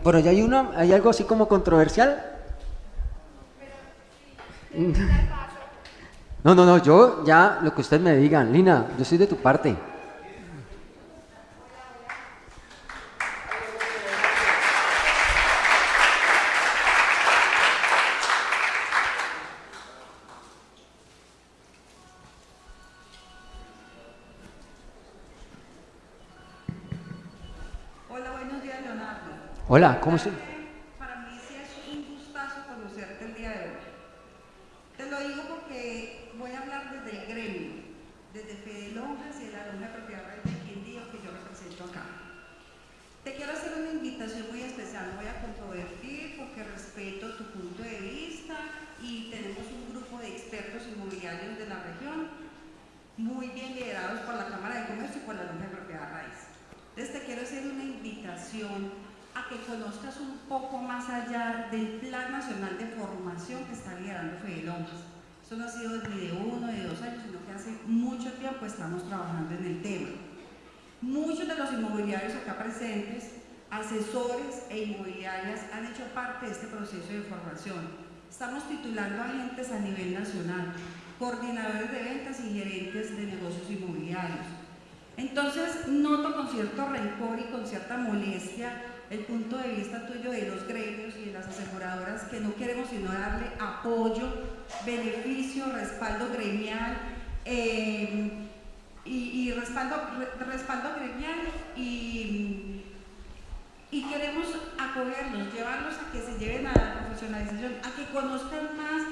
S2: Por allá hay una, hay algo así como controversial. No, no, no, yo ya lo que ustedes me digan, Lina, yo soy de tu parte.
S5: Hola,
S2: ¿cómo estás?
S5: Para mí sí es un gustazo conocerte el día de hoy. Te lo digo porque voy a hablar desde el gremio, desde Fede Lonjas y de la Lonja de Propiedad Real del Quindío que yo represento acá. Te quiero hacer una invitación muy especial, no voy a controvertir porque respeto tu punto de vista y tenemos un grupo de expertos inmobiliarios de la región, muy bien liderados por la Cámara de Comercio y por la Lonja de Propiedad Raíz. Entonces te quiero hacer una invitación a que conozcas un poco más allá del Plan Nacional de Formación que está liderando Fede Lonjas. Esto no ha sido ni de uno, de dos años, sino que hace mucho tiempo estamos trabajando en el tema. Muchos de los inmobiliarios acá presentes, asesores e inmobiliarias han hecho parte de este proceso de formación. Estamos titulando agentes a nivel nacional, coordinadores de ventas y gerentes de negocios inmobiliarios. Entonces, noto con cierto rencor y con cierta molestia el punto de vista tuyo de los gremios y de las aseguradoras que no queremos sino darle apoyo, beneficio, respaldo gremial eh, y, y respaldo, re- respaldo gremial y, y queremos acogerlos, llevarlos a que se lleven a la profesionalización, a que conozcan más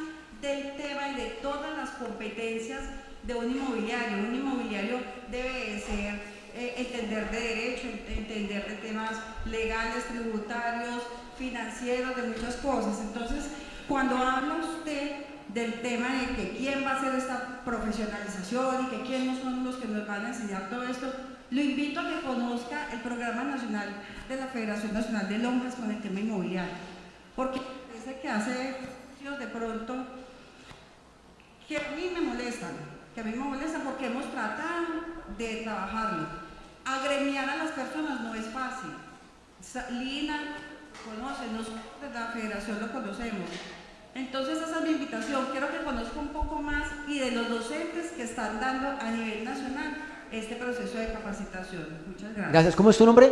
S5: del tema y de todas las competencias de un inmobiliario. Un inmobiliario debe de ser, eh, entender de derecho, ent- entender de temas legales, tributarios, financieros, de muchas cosas. Entonces, cuando habla usted del tema de que quién va a hacer esta profesionalización y que quiénes son los que nos van a enseñar todo esto, lo invito a que conozca el Programa Nacional de la Federación Nacional de Lonjas con el tema inmobiliario. Porque parece que hace de pronto que a mí me molestan, que a mí me molestan porque hemos tratado de trabajarlo. Agremiar a las personas no es fácil. Lina conoce, nosotros de la federación lo conocemos. Entonces esa es mi invitación, quiero que conozca un poco más y de los docentes que están dando a nivel nacional este proceso de capacitación. Muchas gracias.
S2: Gracias, ¿cómo es tu nombre?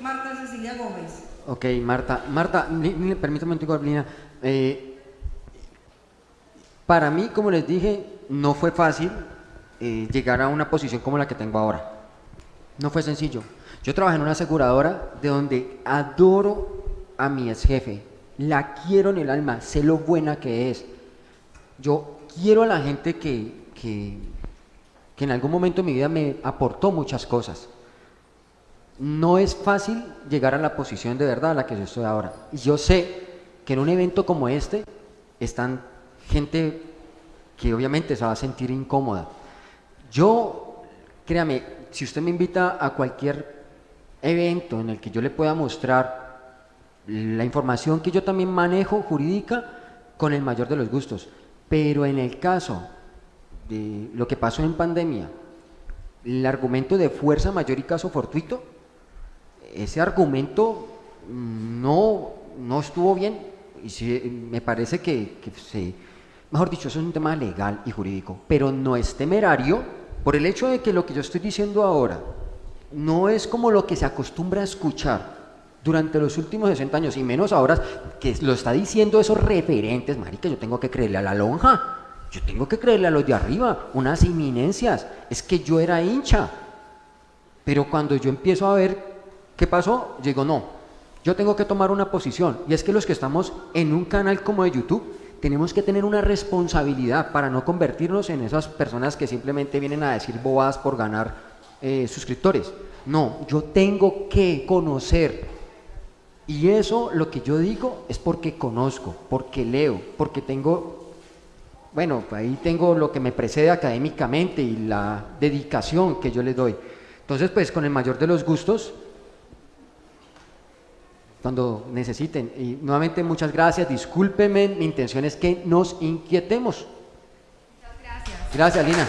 S5: Marta Cecilia Gómez.
S2: Ok, Marta. Marta, permítame un momento, Lina. Eh, para mí, como les dije, no fue fácil eh, llegar a una posición como la que tengo ahora. No fue sencillo. Yo trabajé en una aseguradora de donde adoro a mi ex jefe. La quiero en el alma, sé lo buena que es. Yo quiero a la gente que, que, que en algún momento de mi vida me aportó muchas cosas. No es fácil llegar a la posición de verdad a la que yo estoy ahora. Y yo sé que en un evento como este están gente que obviamente se va a sentir incómoda. Yo, créame, si usted me invita a cualquier evento en el que yo le pueda mostrar la información que yo también manejo jurídica con el mayor de los gustos. Pero en el caso de lo que pasó en pandemia, el argumento de fuerza mayor y caso fortuito, ese argumento no, no estuvo bien y me parece que, que se, mejor dicho, eso es un tema legal y jurídico, pero no es temerario por el hecho de que lo que yo estoy diciendo ahora no es como lo que se acostumbra a escuchar durante los últimos 60 años y menos ahora que lo está diciendo esos referentes, marica, yo tengo que creerle a la lonja, yo tengo que creerle a los de arriba, unas inminencias, es que yo era hincha, pero cuando yo empiezo a ver qué pasó, digo, no, yo tengo que tomar una posición. Y es que los que estamos en un canal como de YouTube, tenemos que tener una responsabilidad para no convertirnos en esas personas que simplemente vienen a decir bobadas por ganar eh, suscriptores. No, yo tengo que conocer. Y eso lo que yo digo es porque conozco, porque leo, porque tengo bueno, ahí tengo lo que me precede académicamente y la dedicación que yo le doy. Entonces, pues con el mayor de los gustos, cuando necesiten. Y nuevamente muchas gracias, discúlpenme, mi intención es que nos inquietemos.
S1: Muchas gracias.
S2: Gracias, Lina.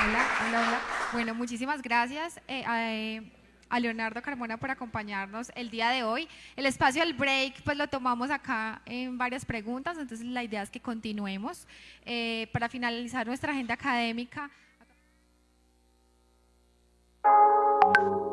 S1: Hola, hola, hola. Bueno, muchísimas gracias. Eh, eh, a Leonardo Carmona por acompañarnos el día de hoy. El espacio del break, pues lo tomamos acá en varias preguntas, entonces la idea es que continuemos. Eh, para finalizar nuestra agenda académica. thank you.